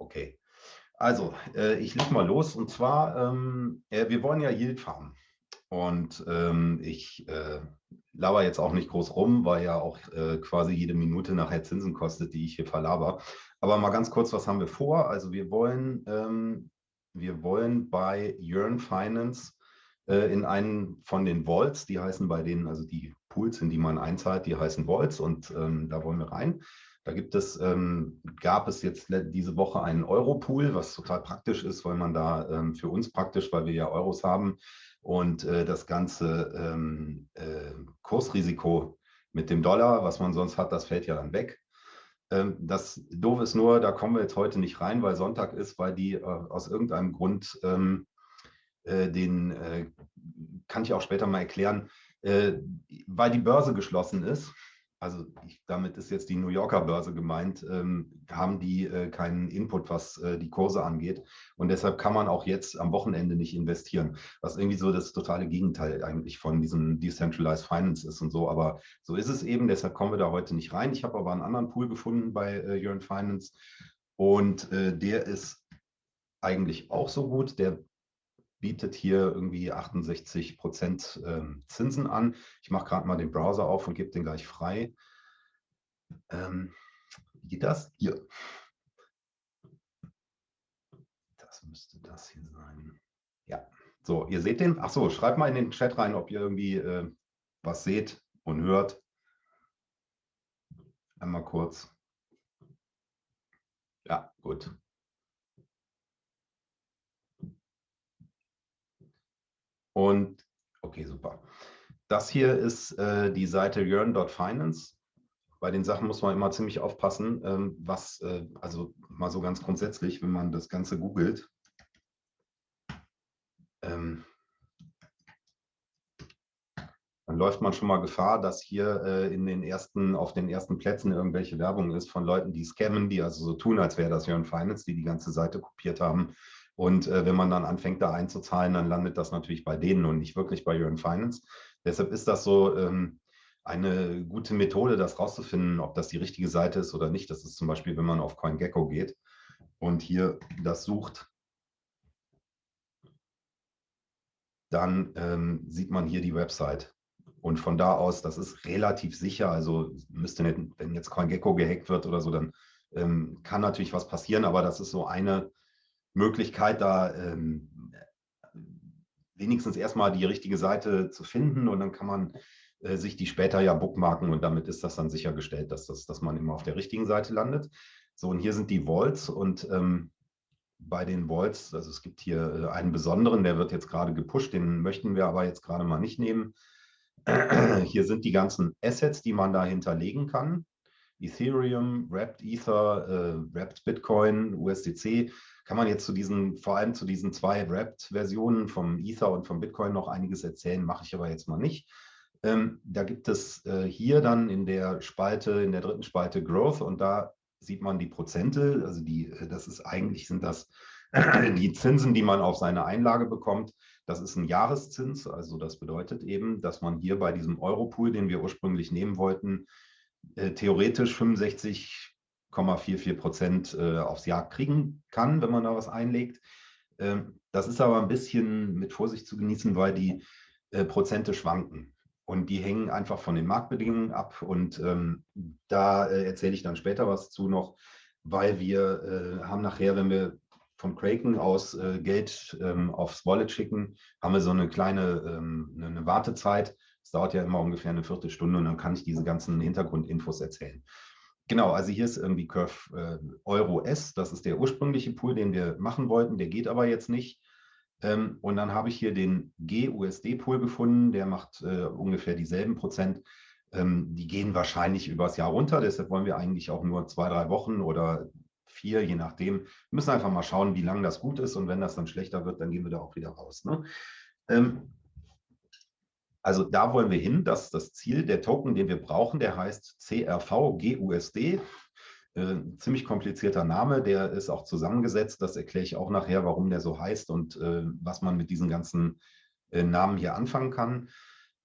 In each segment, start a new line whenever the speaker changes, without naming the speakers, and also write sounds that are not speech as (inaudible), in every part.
okay. Also, äh, ich leg mal los. Und zwar, ähm, äh, wir wollen ja Yield farmen. Und ähm, ich äh, laber jetzt auch nicht groß rum, weil ja auch äh, quasi jede Minute nachher Zinsen kostet, die ich hier verlaber. Aber mal ganz kurz, was haben wir vor? Also wir wollen, ähm, wir wollen bei Yearn Finance äh, in einen von den Vaults, die heißen bei denen, also die Pools, in die man einzahlt, die heißen Vaults und ähm, da wollen wir rein. Da gibt es, ähm, gab es jetzt diese Woche einen Euro-Pool, was total praktisch ist, weil man da ähm, für uns praktisch, weil wir ja Euros haben und äh, das ganze ähm, äh, Kursrisiko mit dem Dollar, was man sonst hat, das fällt ja dann weg. Ähm, das Doof ist nur, da kommen wir jetzt heute nicht rein, weil Sonntag ist, weil die äh, aus irgendeinem Grund ähm, äh, den, äh, kann ich auch später mal erklären, äh, weil die Börse geschlossen ist also ich, damit ist jetzt die New Yorker Börse gemeint, ähm, haben die äh, keinen Input, was äh, die Kurse angeht. Und deshalb kann man auch jetzt am Wochenende nicht investieren, was irgendwie so das totale Gegenteil eigentlich von diesem Decentralized Finance ist und so. Aber so ist es eben, deshalb kommen wir da heute nicht rein. Ich habe aber einen anderen Pool gefunden bei äh, Yearn Finance und äh, der ist eigentlich auch so gut. Der bietet hier irgendwie 68 Prozent ähm, Zinsen an. Ich mache gerade mal den Browser auf und gebe den gleich frei. Ähm, wie geht das? Hier. Das müsste das hier sein. Ja, so, ihr seht den. Ach so, schreibt mal in den Chat rein, ob ihr irgendwie äh, was seht und hört. Einmal kurz. Ja, gut. Und okay, super. Das hier ist äh, die Seite yearn.finance. Bei den Sachen muss man immer ziemlich aufpassen, ähm, was, äh, also mal so ganz grundsätzlich, wenn man das Ganze googelt, ähm, dann läuft man schon mal Gefahr, dass hier äh, in den ersten, auf den ersten Plätzen irgendwelche Werbung ist von Leuten, die scammen, die also so tun, als wäre das Yearn Finance, die die ganze Seite kopiert haben und äh, wenn man dann anfängt, da einzuzahlen, dann landet das natürlich bei denen und nicht wirklich bei Yearn Finance. Deshalb ist das so ähm, eine gute Methode, das rauszufinden, ob das die richtige Seite ist oder nicht. Das ist zum Beispiel, wenn man auf CoinGecko geht und hier das sucht, dann ähm, sieht man hier die Website. Und von da aus, das ist relativ sicher, also müsste nicht, wenn jetzt CoinGecko gehackt wird oder so, dann ähm, kann natürlich was passieren, aber das ist so eine Möglichkeit, da ähm, wenigstens erstmal die richtige Seite zu finden und dann kann man äh, sich die später ja bookmarken und damit ist das dann sichergestellt, dass, das, dass man immer auf der richtigen Seite landet. So, und hier sind die Vaults und ähm, bei den Vaults, also es gibt hier äh, einen besonderen, der wird jetzt gerade gepusht, den möchten wir aber jetzt gerade mal nicht nehmen. (clears throat) Hier sind die ganzen Assets, die man da hinterlegen kann. Ethereum, Wrapped Ether, äh, Wrapped Bitcoin, USDC kann man jetzt zu diesen, vor allem zu diesen zwei Wrapped-Versionen vom Ether und vom Bitcoin noch einiges erzählen, mache ich aber jetzt mal nicht. Ähm, da gibt es äh, hier dann in der Spalte, in der dritten Spalte Growth und da sieht man die Prozente, also die, äh, das ist eigentlich sind das (clears throat) die Zinsen, die man auf seine Einlage bekommt. Das ist ein Jahreszins, also das bedeutet eben, dass man hier bei diesem Europool, den wir ursprünglich nehmen wollten, theoretisch 65 0,44 Prozent äh, aufs Jahr kriegen kann, wenn man da was einlegt. Ähm, das ist aber ein bisschen mit Vorsicht zu genießen, weil die äh, Prozente schwanken. Und die hängen einfach von den Marktbedingungen ab. Und ähm, da äh, erzähle ich dann später was zu noch, weil wir äh, haben nachher, wenn wir von Kraken aus äh, Geld ähm, aufs Wallet schicken, haben wir so eine kleine ähm, eine Wartezeit. Es dauert ja immer ungefähr eine Viertelstunde und dann kann ich diese ganzen Hintergrundinfos erzählen. Genau, also hier ist irgendwie Curve äh, Euro S, das ist der ursprüngliche Pool, den wir machen wollten, der geht aber jetzt nicht. Ähm, und dann habe ich hier den GUSD-Pool gefunden, der macht äh, ungefähr dieselben Prozent. Ähm, die gehen wahrscheinlich übers Jahr runter, deshalb wollen wir eigentlich auch nur zwei, drei Wochen oder vier, je nachdem. Wir müssen einfach mal schauen, wie lange das gut ist und wenn das dann schlechter wird, dann gehen wir da auch wieder raus. Ne? Ähm, also da wollen wir hin, dass das Ziel, der Token, den wir brauchen, der heißt CRV GUSD. Äh, ziemlich komplizierter Name, der ist auch zusammengesetzt. Das erkläre ich auch nachher, warum der so heißt und äh, was man mit diesen ganzen äh, Namen hier anfangen kann,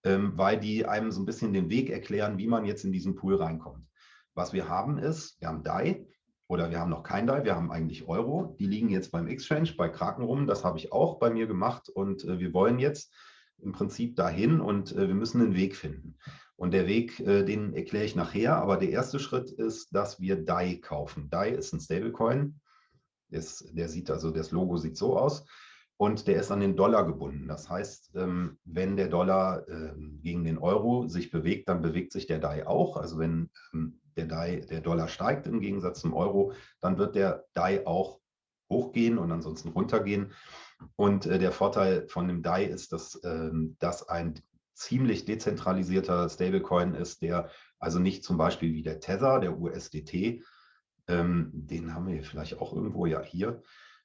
ähm, weil die einem so ein bisschen den Weg erklären, wie man jetzt in diesen Pool reinkommt. Was wir haben ist, wir haben DAI oder wir haben noch kein DAI, wir haben eigentlich Euro. Die liegen jetzt beim Exchange, bei Kraken rum. Das habe ich auch bei mir gemacht und äh, wir wollen jetzt im Prinzip dahin und äh, wir müssen einen Weg finden. Und der Weg, äh, den erkläre ich nachher, aber der erste Schritt ist, dass wir DAI kaufen. DAI ist ein Stablecoin. Das, der sieht also, das Logo sieht so aus und der ist an den Dollar gebunden. Das heißt, ähm, wenn der Dollar ähm, gegen den Euro sich bewegt, dann bewegt sich der DAI auch. Also wenn ähm, der, DAI, der Dollar steigt im Gegensatz zum Euro, dann wird der DAI auch hochgehen und ansonsten runtergehen. Und äh, der Vorteil von dem DAI ist, dass das ein ziemlich dezentralisierter Stablecoin ist, der also nicht zum Beispiel wie der Tether, der USDT, den haben wir vielleicht auch irgendwo ja hier,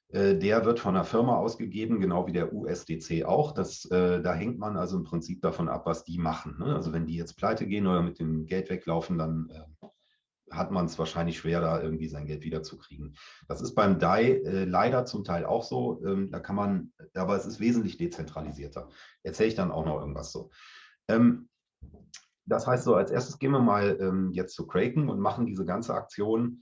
äh, der wird von einer Firma ausgegeben, genau wie der USDC auch. Das, äh, da hängt man also im Prinzip davon ab, was die machen. Ne? Also wenn die jetzt pleite gehen oder mit dem Geld weglaufen, dann äh, hat man es wahrscheinlich schwer, da irgendwie sein Geld wiederzukriegen. Das ist beim DAI äh, leider zum Teil auch so. Ähm, da kann man, aber es ist wesentlich dezentralisierter. Erzähle ich dann auch noch irgendwas so. Ähm, das heißt so, als erstes gehen wir mal ähm, jetzt zu Kraken und machen diese ganze Aktion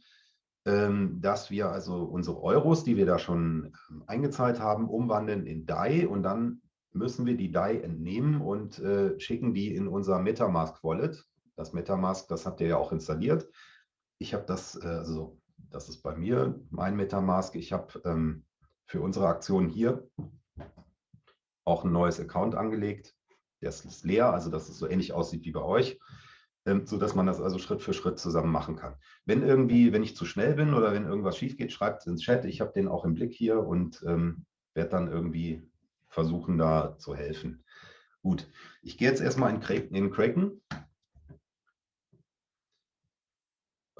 ähm, dass wir also unsere Euros, die wir da schon ähm, eingezahlt haben, umwandeln in DAI und dann müssen wir die DAI entnehmen und äh, schicken die in unser Metamask Wallet. Das Metamask, das habt ihr ja auch installiert. Ich habe das, äh, also das ist bei mir mein Metamask. Ich habe ähm, für unsere Aktion hier auch ein neues Account angelegt. Der ist leer, also dass es so ähnlich aussieht wie bei euch. Ähm, so dass man das also Schritt für Schritt zusammen machen kann. Wenn irgendwie, wenn ich zu schnell bin oder wenn irgendwas schief geht, schreibt es ins Chat. Ich habe den auch im Blick hier und ähm, werde dann irgendwie versuchen, da zu helfen. Gut, ich gehe jetzt erstmal in. In Kraken.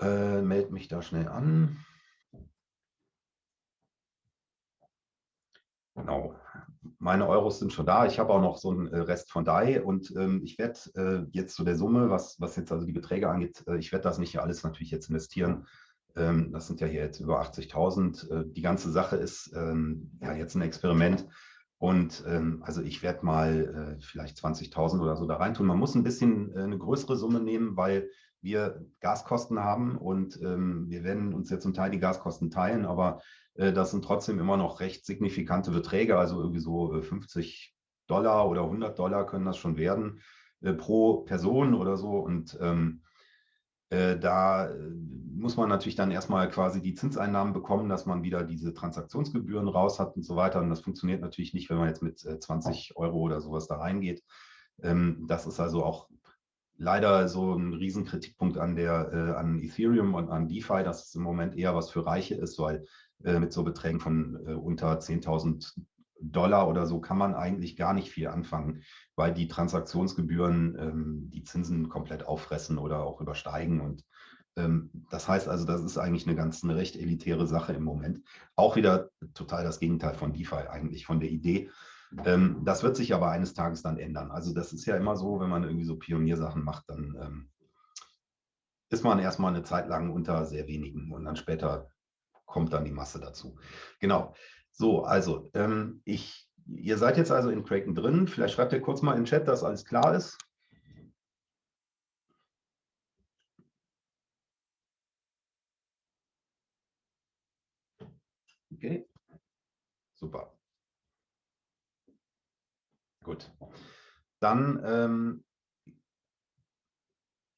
Äh, melde mich da schnell an. Genau meine Euros sind schon da. Ich habe auch noch so einen äh, Rest von DAI und ähm, ich werde äh, jetzt zu der Summe, was, was jetzt also die Beträge angeht, äh, ich werde das nicht alles natürlich jetzt investieren. Ähm, das sind ja hier jetzt über 80.000. Äh, die ganze Sache ist ähm, ja jetzt ein Experiment. Und ähm, also ich werde mal äh, vielleicht 20.000 oder so da reintun. Man muss ein bisschen äh, eine größere Summe nehmen, weil wir Gaskosten haben und ähm, wir werden uns jetzt zum Teil die Gaskosten teilen, aber äh, das sind trotzdem immer noch recht signifikante Beträge, also irgendwie so 50 äh, Dollar oder 100 Dollar können das schon werden äh, pro Person oder so. Und ähm, äh, da muss man natürlich dann erstmal quasi die Zinseinnahmen bekommen, dass man wieder diese Transaktionsgebühren raus hat und so weiter. Und das funktioniert natürlich nicht, wenn man jetzt mit 20 Euro oder sowas da reingeht. Ähm, das ist also auch leider so ein Riesenkritikpunkt an der äh, an Ethereum und an DeFi, dass es im Moment eher was für Reiche ist, weil äh, mit so Beträgen von äh, unter 10.000 Dollar oder so kann man eigentlich gar nicht viel anfangen, weil die Transaktionsgebühren ähm, die Zinsen komplett auffressen oder auch übersteigen. Und ähm, das heißt also, das ist eigentlich eine ganz eine recht elitäre Sache im Moment. Auch wieder total das Gegenteil von DeFi eigentlich, von der Idee. Ähm, das wird sich aber eines Tages dann ändern. Also das ist ja immer so, wenn man irgendwie so Pioniersachen macht, dann ähm, ist man erstmal eine Zeit lang unter sehr wenigen und dann später kommt dann die Masse dazu. Genau. So, also ähm, ich, ihr seid jetzt also in Kraken drin. Vielleicht schreibt ihr kurz mal den Chat, dass alles klar ist. Okay, super. Gut. Dann ähm,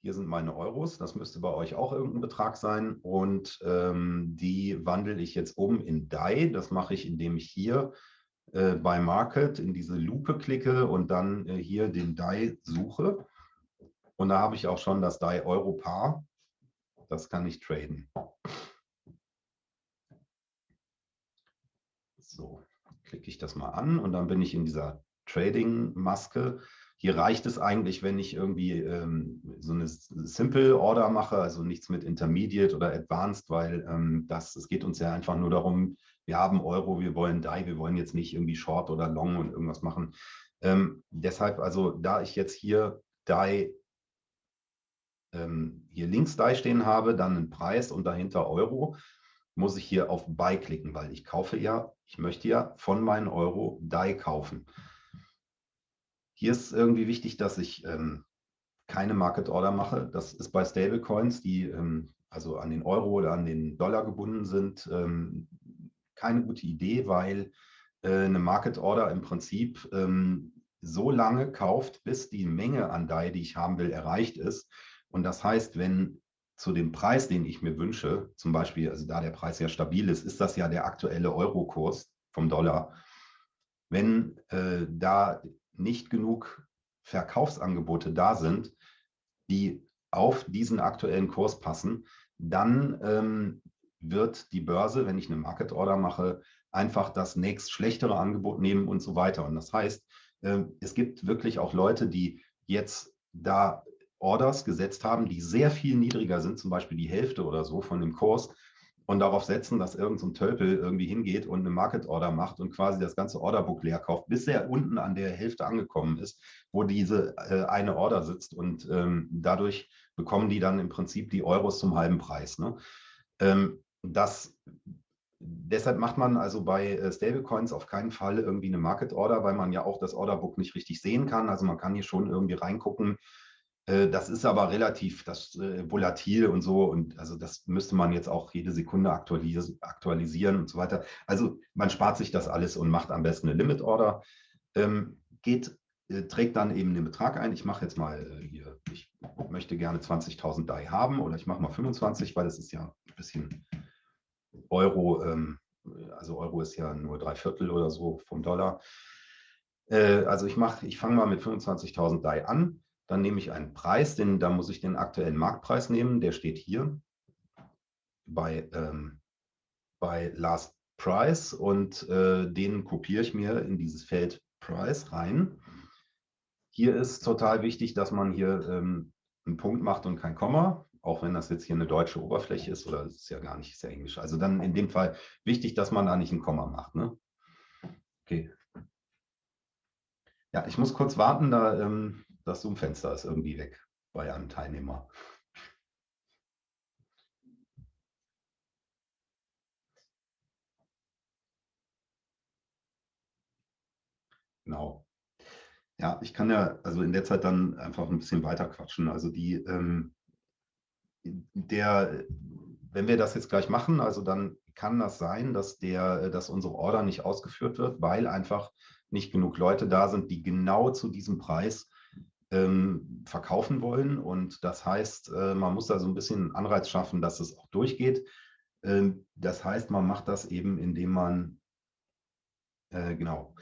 hier sind meine Euros, das müsste bei euch auch irgendein Betrag sein. Und ähm, die wandle ich jetzt um in DAI. Das mache ich, indem ich hier äh, bei Market in diese Lupe klicke und dann äh, hier den DAI suche. Und da habe ich auch schon das DAI Euro Paar. Das kann ich traden. So, klicke ich das mal an und dann bin ich in dieser Trading-Maske. Hier reicht es eigentlich, wenn ich irgendwie ähm, so eine Simple Order mache, also nichts mit Intermediate oder Advanced, weil ähm, das, es geht uns ja einfach nur darum, wir haben Euro, wir wollen DAI, wir wollen jetzt nicht irgendwie Short oder Long und irgendwas machen. Ähm, deshalb, also da ich jetzt hier DAI, ähm, hier links DAI stehen habe, dann einen Preis und dahinter Euro, muss ich hier auf Buy klicken, weil ich kaufe ja, ich möchte ja von meinen Euro DAI kaufen. Hier ist irgendwie wichtig, dass ich ähm, keine Market Order mache. Das ist bei Stablecoins, die ähm, also an den Euro oder an den Dollar gebunden sind, ähm, keine gute Idee, weil äh, eine Market Order im Prinzip ähm, so lange kauft, bis die Menge an DAI, die ich haben will, erreicht ist. Und das heißt, wenn zu dem Preis, den ich mir wünsche, zum Beispiel, also da der Preis ja stabil ist, ist das ja der aktuelle Eurokurs vom Dollar. Wenn äh, da nicht genug Verkaufsangebote da sind, die auf diesen aktuellen Kurs passen, dann ähm, wird die Börse, wenn ich eine Market Order mache, einfach das nächst schlechtere Angebot nehmen und so weiter. Und das heißt, äh, es gibt wirklich auch Leute, die jetzt da Orders gesetzt haben, die sehr viel niedriger sind, zum Beispiel die Hälfte oder so von dem Kurs und darauf setzen, dass irgendein so Tölpel irgendwie hingeht und eine Market Order macht und quasi das ganze Orderbook leer kauft, bis er unten an der Hälfte angekommen ist, wo diese äh, eine Order sitzt und ähm, dadurch bekommen die dann im Prinzip die Euros zum halben Preis. Ne? Ähm, das deshalb macht man also bei äh, Stablecoins auf keinen Fall irgendwie eine Market Order, weil man ja auch das Orderbook nicht richtig sehen kann. Also man kann hier schon irgendwie reingucken, das ist aber relativ das, äh, volatil und so. Und also das müsste man jetzt auch jede Sekunde aktualis aktualisieren und so weiter. Also man spart sich das alles und macht am besten eine Limit Order. Ähm, geht, äh, trägt dann eben den Betrag ein. Ich mache jetzt mal äh, hier, ich möchte gerne 20.000 DAI haben oder ich mache mal 25, weil das ist ja ein bisschen Euro. Ähm, also Euro ist ja nur drei Viertel oder so vom Dollar. Äh, also ich mache, ich fange mal mit 25.000 DAI an dann nehme ich einen Preis, den, da muss ich den aktuellen Marktpreis nehmen, der steht hier bei, ähm, bei Last Price und äh, den kopiere ich mir in dieses Feld Price rein. Hier ist total wichtig, dass man hier ähm, einen Punkt macht und kein Komma, auch wenn das jetzt hier eine deutsche Oberfläche ist oder es ist ja gar nicht, ist ja Englisch. Also dann in dem Fall wichtig, dass man da nicht ein Komma macht. Ne? Okay. Ja, ich muss kurz warten, da ähm, das Zoom-Fenster ist irgendwie weg bei einem Teilnehmer. Genau. Ja, ich kann ja also in der Zeit dann einfach ein bisschen weiter quatschen. Also die, ähm, der, wenn wir das jetzt gleich machen, also dann kann das sein, dass der, dass unsere Order nicht ausgeführt wird, weil einfach nicht genug Leute da sind, die genau zu diesem Preis ähm, verkaufen wollen. Und das heißt, äh, man muss da so ein bisschen Anreiz schaffen, dass es auch durchgeht. Ähm, das heißt, man macht das eben, indem man, äh, genau,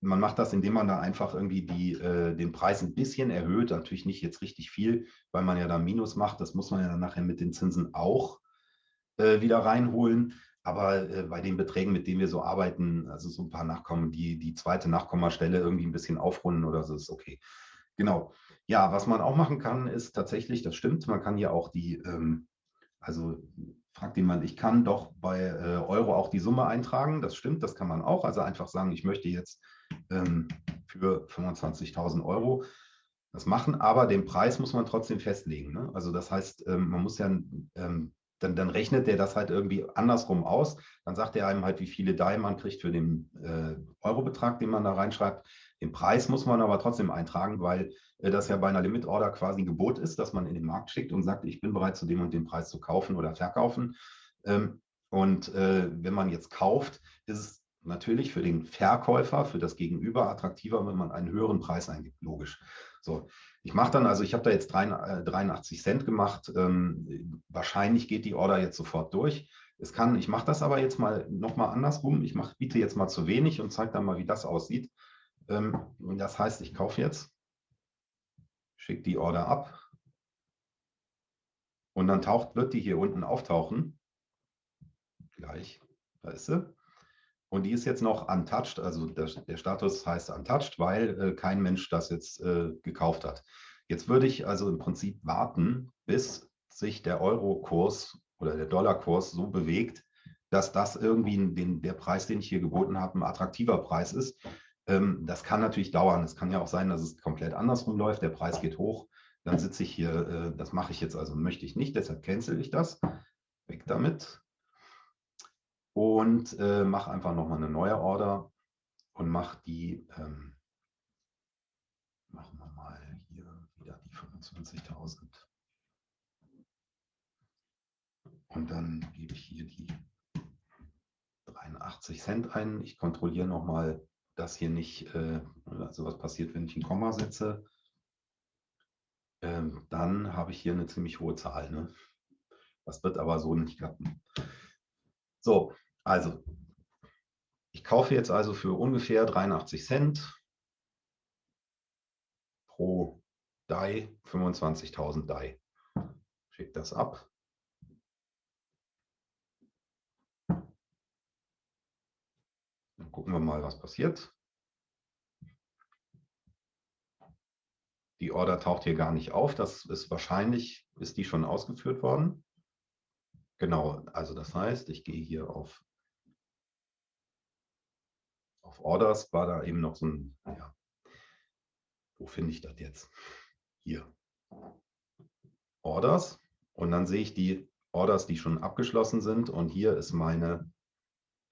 man macht das, indem man da einfach irgendwie die, äh, den Preis ein bisschen erhöht, natürlich nicht jetzt richtig viel, weil man ja da Minus macht. Das muss man ja dann nachher mit den Zinsen auch äh, wieder reinholen. Aber äh, bei den Beträgen, mit denen wir so arbeiten, also so ein paar Nachkommen, die die zweite Nachkommastelle irgendwie ein bisschen aufrunden oder so, ist okay. Genau. Ja, was man auch machen kann, ist tatsächlich, das stimmt, man kann hier auch die, ähm, also fragt jemand, ich kann doch bei äh, Euro auch die Summe eintragen. Das stimmt, das kann man auch. Also einfach sagen, ich möchte jetzt ähm, für 25.000 Euro das machen, aber den Preis muss man trotzdem festlegen. Ne? Also das heißt, ähm, man muss ja ähm, dann, dann rechnet der das halt irgendwie andersrum aus. Dann sagt er einem halt, wie viele DAI man kriegt für den äh, Eurobetrag, den man da reinschreibt. Den Preis muss man aber trotzdem eintragen, weil äh, das ja bei einer Limit Order quasi ein Gebot ist, dass man in den Markt schickt und sagt, ich bin bereit, zu dem und dem Preis zu kaufen oder verkaufen. Ähm, und äh, wenn man jetzt kauft, ist es natürlich für den Verkäufer, für das Gegenüber attraktiver, wenn man einen höheren Preis eingibt, logisch. So, ich mache dann, also ich habe da jetzt 83 äh, Cent gemacht. Ähm, wahrscheinlich geht die Order jetzt sofort durch. Es kann, ich mache das aber jetzt mal nochmal andersrum. Ich mach, biete jetzt mal zu wenig und zeige dann mal, wie das aussieht. Ähm, das heißt, ich kaufe jetzt, schicke die Order ab und dann taucht, wird die hier unten auftauchen. Gleich, da ist sie. Und die ist jetzt noch untouched, also der, der Status heißt untouched, weil äh, kein Mensch das jetzt äh, gekauft hat. Jetzt würde ich also im Prinzip warten, bis sich der Euro-Kurs oder der Dollar-Kurs so bewegt, dass das irgendwie den, der Preis, den ich hier geboten habe, ein attraktiver Preis ist. Ähm, das kann natürlich dauern. Es kann ja auch sein, dass es komplett andersrum läuft. Der Preis geht hoch. Dann sitze ich hier, äh, das mache ich jetzt also, möchte ich nicht, deshalb cancel ich das. Weg damit und äh, mache einfach nochmal eine neue Order und mache die, ähm, machen wir mal hier wieder die 25.000. Und dann gebe ich hier die 83 Cent ein. Ich kontrolliere nochmal, dass hier nicht, äh, also was passiert, wenn ich ein Komma setze. Ähm, dann habe ich hier eine ziemlich hohe Zahl. Ne? Das wird aber so nicht klappen. So, also ich kaufe jetzt also für ungefähr 83 Cent pro DAI 25.000 DAI. Schickt das ab. Dann gucken wir mal, was passiert. Die Order taucht hier gar nicht auf. Das ist wahrscheinlich, ist die schon ausgeführt worden. Genau, also das heißt, ich gehe hier auf, auf Orders, war da eben noch so ein, ja, wo finde ich das jetzt? Hier. Orders und dann sehe ich die Orders, die schon abgeschlossen sind und hier ist meine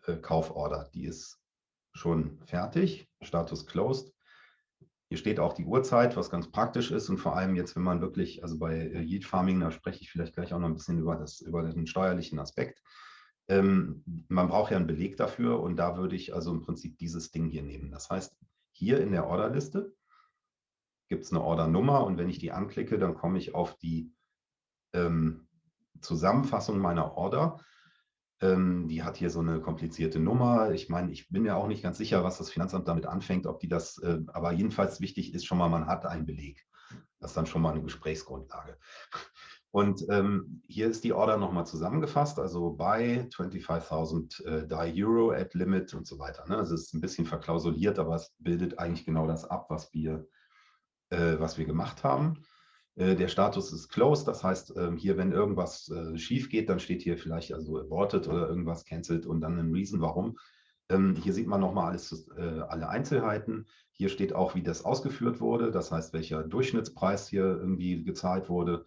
äh, Kauforder. Die ist schon fertig, Status closed. Hier steht auch die Uhrzeit, was ganz praktisch ist und vor allem jetzt, wenn man wirklich, also bei äh, Yield Farming, da spreche ich vielleicht gleich auch noch ein bisschen über, das, über den steuerlichen Aspekt. Ähm, man braucht ja einen Beleg dafür und da würde ich also im Prinzip dieses Ding hier nehmen. Das heißt, hier in der Orderliste gibt es eine Ordernummer und wenn ich die anklicke, dann komme ich auf die ähm, Zusammenfassung meiner Order die hat hier so eine komplizierte Nummer. Ich meine, ich bin ja auch nicht ganz sicher, was das Finanzamt damit anfängt, ob die das, äh, aber jedenfalls wichtig ist schon mal, man hat einen Beleg. Das ist dann schon mal eine Gesprächsgrundlage. (laughs) Und ähm, hier ist die Order nochmal zusammengefasst, also bei 25.000 äh, DAI Euro at Limit und so weiter. Ne? Also es ist ein bisschen verklausuliert, aber es bildet eigentlich genau das ab, was wir, äh, was wir gemacht haben. Äh, der Status ist closed, das heißt, ähm, hier, wenn irgendwas äh, schief geht, dann steht hier vielleicht also aborted oder irgendwas cancelled und dann ein Reason, warum. Ähm, hier sieht man nochmal alles, äh, alle Einzelheiten. Hier steht auch, wie das ausgeführt wurde, das heißt, welcher Durchschnittspreis hier irgendwie gezahlt wurde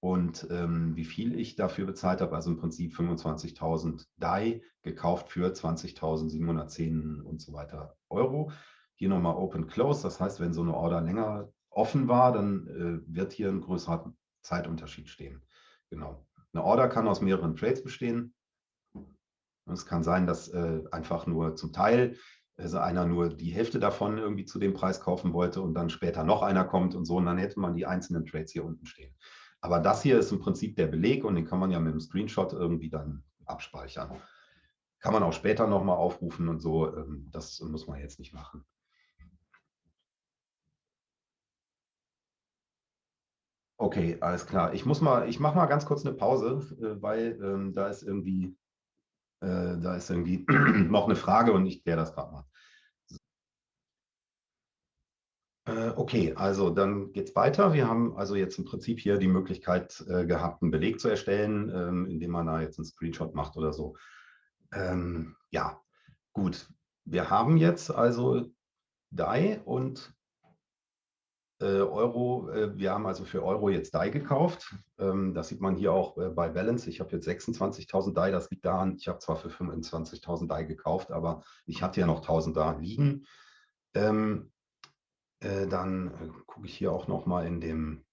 und ähm, wie viel ich dafür bezahlt habe, also im Prinzip 25.000 DAI gekauft für 20.710 und so weiter Euro. Hier nochmal Open Close, das heißt, wenn so eine Order länger offen war, dann äh, wird hier ein größerer Zeitunterschied stehen. Genau. Eine Order kann aus mehreren Trades bestehen. Und es kann sein, dass äh, einfach nur zum Teil also einer nur die Hälfte davon irgendwie zu dem Preis kaufen wollte und dann später noch einer kommt und so. Und dann hätte man die einzelnen Trades hier unten stehen. Aber das hier ist im Prinzip der Beleg und den kann man ja mit dem Screenshot irgendwie dann abspeichern. Kann man auch später nochmal aufrufen und so. Ähm, das muss man jetzt nicht machen. Okay, alles klar. Ich muss mal, ich mache mal ganz kurz eine Pause, äh, weil ähm, da ist irgendwie, äh, da ist irgendwie (clears throat) noch eine Frage und ich kläre das gerade mal. Äh, okay, also dann geht es weiter. Wir haben also jetzt im Prinzip hier die Möglichkeit äh, gehabt, einen Beleg zu erstellen, ähm, indem man da jetzt einen Screenshot macht oder so. Ähm, ja, gut. Wir haben jetzt also DAI und Euro, äh, wir haben also für Euro jetzt DAI gekauft. Ähm, das sieht man hier auch äh, bei Balance. Ich habe jetzt 26.000 DAI. Das liegt daran, ich habe zwar für 25.000 DAI gekauft, aber ich hatte ja noch 1.000 da liegen. Ähm, dann gucke ich hier auch noch mal in dem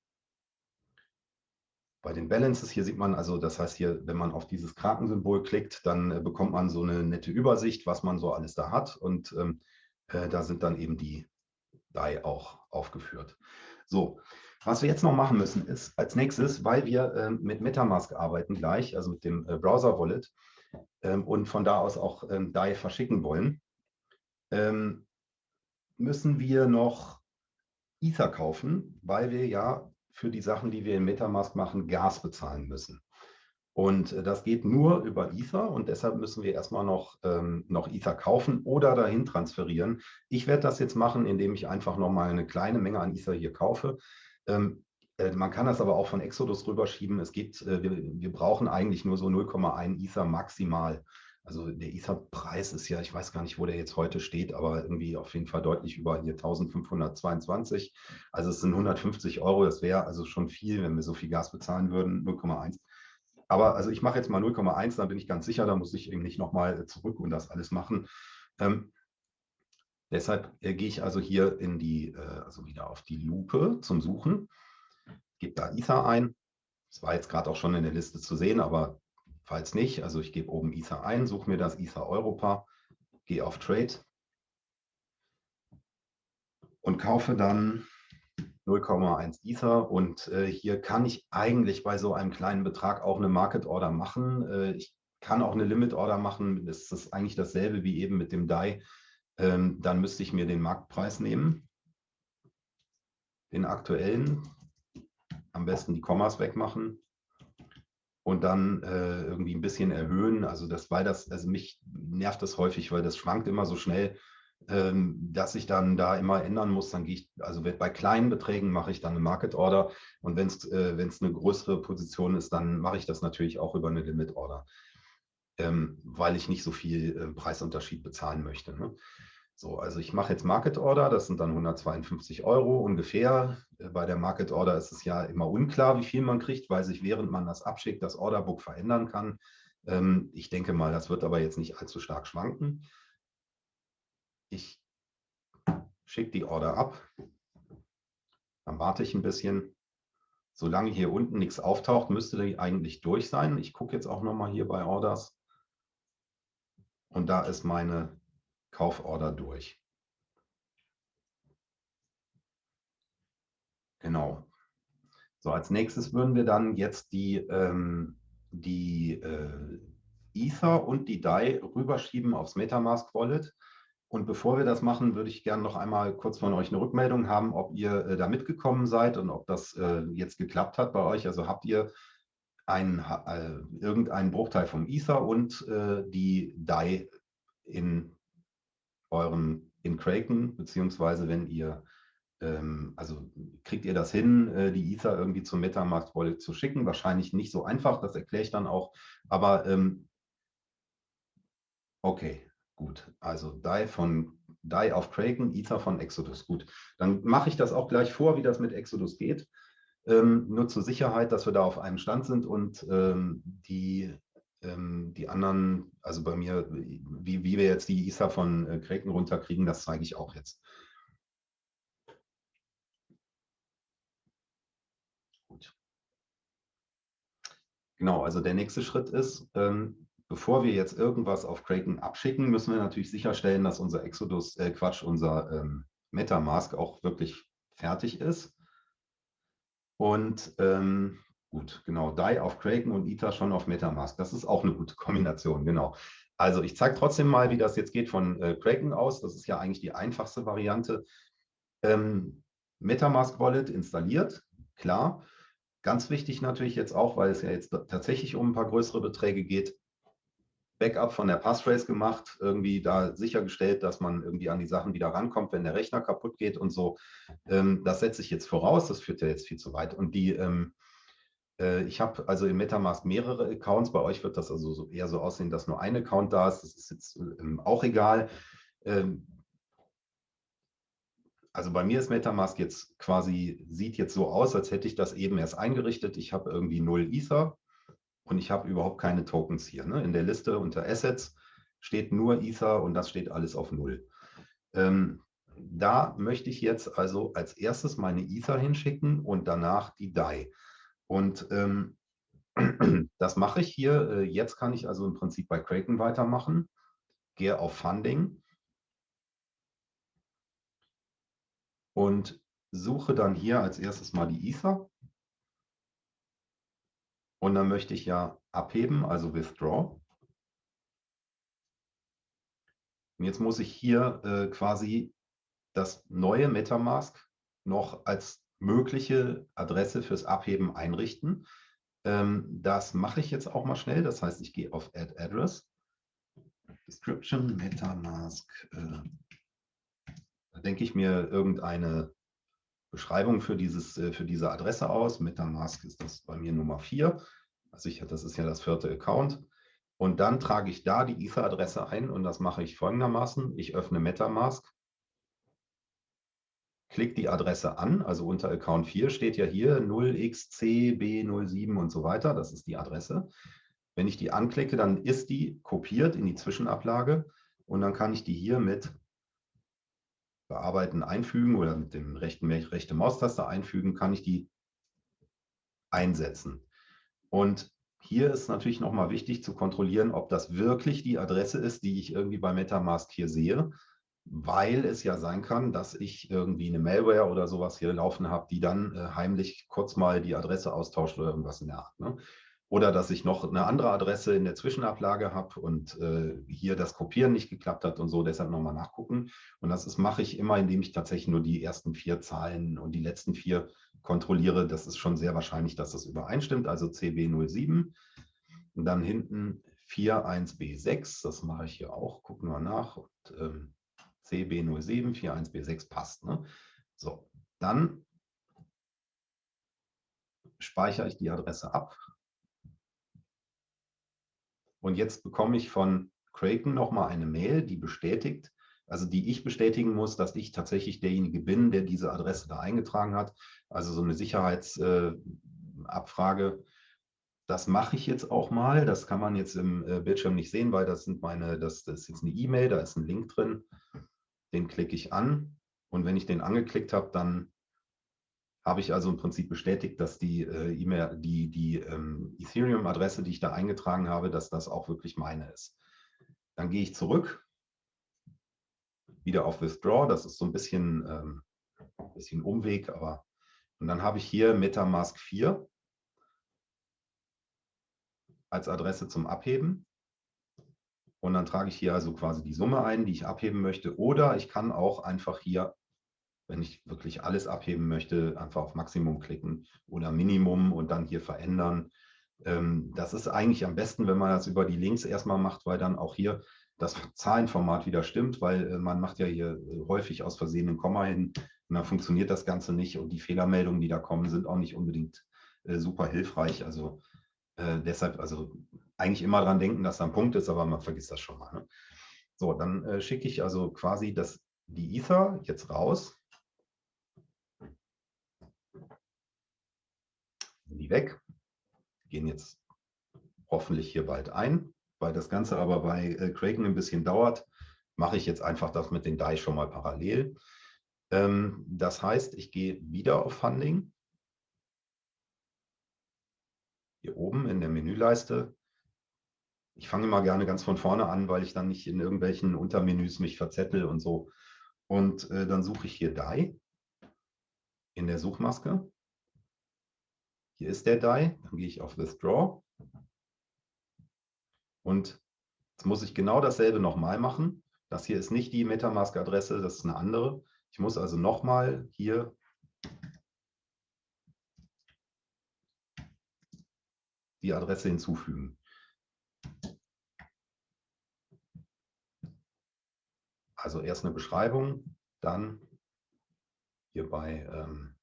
bei den Balances, hier sieht man also, das heißt hier, wenn man auf dieses Krakensymbol klickt, dann bekommt man so eine nette Übersicht, was man so alles da hat. Und ähm, äh, da sind dann eben die DAI auch aufgeführt. So, was wir jetzt noch machen müssen, ist als nächstes, weil wir äh, mit Metamask arbeiten gleich, also mit dem äh, Browser-Wallet ähm, und von da aus auch ähm, DAI verschicken wollen, ähm, müssen wir noch Ether kaufen, weil wir ja für die Sachen, die wir in Metamask machen, Gas bezahlen müssen. Und äh, das geht nur über Ether und deshalb müssen wir erstmal noch, ähm, noch Ether kaufen oder dahin transferieren. Ich werde das jetzt machen, indem ich einfach nochmal eine kleine Menge an Ether hier kaufe. Ähm, äh, man kann das aber auch von Exodus rüberschieben. Es gibt, äh, wir, wir brauchen eigentlich nur so 0,1 Ether maximal. Also der Ether-Preis ist ja, ich weiß gar nicht, wo der jetzt heute steht, aber irgendwie auf jeden Fall deutlich über hier 1522. Also es sind 150 Euro. Das wäre also schon viel, wenn wir so viel Gas bezahlen würden, 0,1. Aber also ich mache jetzt mal 0,1, dann bin ich ganz sicher, da muss ich eben nicht nochmal zurück und das alles machen. Ähm, deshalb äh, gehe ich also hier in die, äh, also wieder auf die Lupe zum Suchen, gebe da Ether ein. Das war jetzt gerade auch schon in der Liste zu sehen, aber falls nicht, also ich gebe oben Ether ein, suche mir das Ether Europa, gehe auf Trade und kaufe dann 0,1 Ether und äh, hier kann ich eigentlich bei so einem kleinen Betrag auch eine Market Order machen. Äh, ich kann auch eine Limit Order machen, das ist eigentlich dasselbe wie eben mit dem DAI. Ähm, dann müsste ich mir den Marktpreis nehmen, den aktuellen, am besten die Kommas wegmachen und dann äh, irgendwie ein bisschen erhöhen. Also das, weil das, also mich nervt das häufig, weil das schwankt immer so schnell dass ich dann da immer ändern muss, dann gehe ich, also bei kleinen Beträgen mache ich dann eine Market Order und wenn es äh, eine größere Position ist, dann mache ich das natürlich auch über eine Limit Order, ähm, weil ich nicht so viel äh, Preisunterschied bezahlen möchte. Ne? So, also ich mache jetzt Market Order, das sind dann 152 Euro ungefähr. Äh, bei der Market Order ist es ja immer unklar, wie viel man kriegt, weil sich während man das abschickt, das Orderbook verändern kann. Ähm, ich denke mal, das wird aber jetzt nicht allzu stark schwanken ich schicke die Order ab, dann warte ich ein bisschen. Solange hier unten nichts auftaucht, müsste die eigentlich durch sein. Ich gucke jetzt auch nochmal hier bei Orders. Und da ist meine Kauforder durch. Genau. So, als nächstes würden wir dann jetzt die, ähm, die äh, Ether und die DAI rüberschieben aufs Metamask Wallet. Und bevor wir das machen, würde ich gerne noch einmal kurz von euch eine Rückmeldung haben, ob ihr äh, da mitgekommen seid und ob das äh, jetzt geklappt hat bei euch. Also habt ihr einen, äh, irgendeinen Bruchteil vom Ether und äh, die DAI in eurem in Kraken, beziehungsweise wenn ihr, ähm, also kriegt ihr das hin, äh, die Ether irgendwie zum Metamask Wallet zu schicken? Wahrscheinlich nicht so einfach, das erkläre ich dann auch. Aber ähm, okay, Gut, also DAI von DAI auf Kraken, Ether von Exodus. Gut, dann mache ich das auch gleich vor, wie das mit Exodus geht. Ähm, nur zur Sicherheit, dass wir da auf einem Stand sind und ähm, die, ähm, die anderen, also bei mir, wie, wie wir jetzt die Ether von äh, Kraken runterkriegen, das zeige ich auch jetzt. Genau, also der nächste Schritt ist, ähm, bevor wir jetzt irgendwas auf Kraken abschicken, müssen wir natürlich sicherstellen, dass unser Exodus, äh Quatsch, unser ähm, Metamask auch wirklich fertig ist. Und ähm, gut, genau, DAI auf Kraken und Ether schon auf Metamask. Das ist auch eine gute Kombination, genau. Also ich zeige trotzdem mal, wie das jetzt geht von äh, Kraken aus. Das ist ja eigentlich die einfachste Variante. Ähm, Metamask Wallet installiert, klar. Ganz wichtig natürlich jetzt auch, weil es ja jetzt tatsächlich um ein paar größere Beträge geht, Backup von der Passphrase gemacht, irgendwie da sichergestellt, dass man irgendwie an die Sachen wieder rankommt, wenn der Rechner kaputt geht und so. Ähm, das setze ich jetzt voraus, das führt ja jetzt viel zu weit. Und die, ähm, äh, ich habe also im Metamask mehrere Accounts, bei euch wird das also so eher so aussehen, dass nur ein Account da ist, das ist jetzt ähm, auch egal. Ähm, also bei mir ist Metamask jetzt quasi, sieht jetzt so aus, als hätte ich das eben erst eingerichtet. Ich habe irgendwie null Ether und ich habe überhaupt keine Tokens hier. Ne? In der Liste unter Assets steht nur Ether und das steht alles auf Null. Ähm, da möchte ich jetzt also als erstes meine Ether hinschicken und danach die DAI. Und ähm, (clears throat) das mache ich hier. Äh, jetzt kann ich also im Prinzip bei Kraken weitermachen. Gehe auf Funding und suche dann hier als erstes mal die Ether. Und dann möchte ich ja abheben, also Withdraw. Und jetzt muss ich hier äh, quasi das neue Metamask noch als mögliche Adresse fürs Abheben einrichten. Ähm, das mache ich jetzt auch mal schnell. Das heißt, ich gehe auf Add Address, Description, Metamask. Äh, da denke ich mir irgendeine Beschreibung für, dieses, äh, für diese Adresse aus. Metamask ist das bei mir Nummer 4. Also ich, das ist ja das vierte Account. Und dann trage ich da die Ether-Adresse ein und das mache ich folgendermaßen. Ich öffne Metamask, klicke die Adresse an, also unter Account 4 steht ja hier 0xcb07 und so weiter, das ist die Adresse. Wenn ich die anklicke, dann ist die kopiert in die Zwischenablage und dann kann ich die hier mit Bearbeiten einfügen oder mit dem rechten rechte Maustaste einfügen, kann ich die einsetzen. Und hier ist natürlich nochmal wichtig zu kontrollieren, ob das wirklich die Adresse ist, die ich irgendwie bei Metamask hier sehe, weil es ja sein kann, dass ich irgendwie eine Malware oder sowas hier laufen habe, die dann äh, heimlich kurz mal die Adresse austauscht oder irgendwas in der Art. Ne? Oder dass ich noch eine andere Adresse in der Zwischenablage habe und äh, hier das Kopieren nicht geklappt hat und so, deshalb nochmal nachgucken. Und das ist, mache ich immer, indem ich tatsächlich nur die ersten vier Zahlen und die letzten vier kontrolliere. Das ist schon sehr wahrscheinlich, dass das übereinstimmt, also CB07. Und dann hinten 41B6, das mache ich hier auch, gucken wir nach. Und, ähm, CB07, 41B6 passt. Ne? So, dann speichere ich die Adresse ab und jetzt bekomme ich von Kraken nochmal eine Mail, die bestätigt, also die ich bestätigen muss, dass ich tatsächlich derjenige bin, der diese Adresse da eingetragen hat. Also so eine Sicherheitsabfrage. Äh, das mache ich jetzt auch mal. Das kann man jetzt im äh, Bildschirm nicht sehen, weil das sind meine, das, das ist jetzt eine E-Mail, da ist ein Link drin. Den klicke ich an. Und wenn ich den angeklickt habe, dann habe ich also im Prinzip bestätigt, dass die äh, E-Mail, die, die ähm, Ethereum-Adresse, die ich da eingetragen habe, dass das auch wirklich meine ist. Dann gehe ich zurück, wieder auf Withdraw. Das ist so ein bisschen, ähm, ein bisschen Umweg, aber und dann habe ich hier Metamask 4 als Adresse zum Abheben. Und dann trage ich hier also quasi die Summe ein, die ich abheben möchte. Oder ich kann auch einfach hier wenn ich wirklich alles abheben möchte, einfach auf Maximum klicken oder Minimum und dann hier verändern. Ähm, das ist eigentlich am besten, wenn man das über die Links erstmal macht, weil dann auch hier das Zahlenformat wieder stimmt, weil äh, man macht ja hier äh, häufig aus Versehen ein Komma hin und dann funktioniert das Ganze nicht und die Fehlermeldungen, die da kommen, sind auch nicht unbedingt äh, super hilfreich. Also deshalb, also eigentlich immer dran denken, dass da ein Punkt ist, aber man vergisst das schon mal. Ne? So, dann schicke ich also quasi das, die Ether jetzt raus die weg, gehen jetzt hoffentlich hier bald ein. Weil das Ganze aber bei äh, Kraken ein bisschen dauert, mache ich jetzt einfach das mit den DAI schon mal parallel. Ähm, das heißt, ich gehe wieder auf Funding. Hier oben in der Menüleiste. Ich fange mal gerne ganz von vorne an, weil ich dann nicht in irgendwelchen Untermenüs mich verzettel und so. Und äh, dann suche ich hier DAI in der Suchmaske. Hier ist der DAI, dann gehe ich auf Withdraw. Und jetzt muss ich genau dasselbe nochmal machen. Das hier ist nicht die Metamask-Adresse, das ist eine andere. Ich muss also nochmal hier die Adresse hinzufügen. Also erst eine Beschreibung, dann hier bei ähm,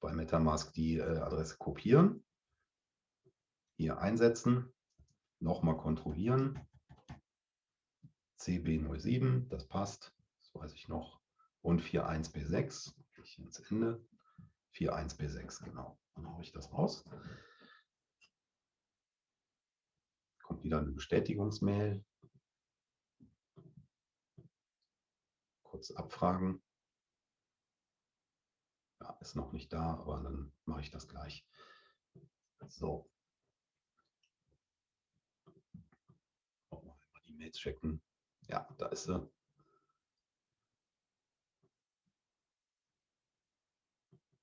bei Metamask die äh, Adresse kopieren, hier einsetzen, nochmal kontrollieren. CB07, das passt, das weiß ich noch. Und 41B6, ich ins Ende. 41B6, genau. Dann haue ich das raus. Kommt wieder eine Bestätigungsmail. Kurz abfragen ja, ist noch nicht da, aber dann mache ich das gleich. So. Oh, mal die Mails checken. Ja, da ist sie.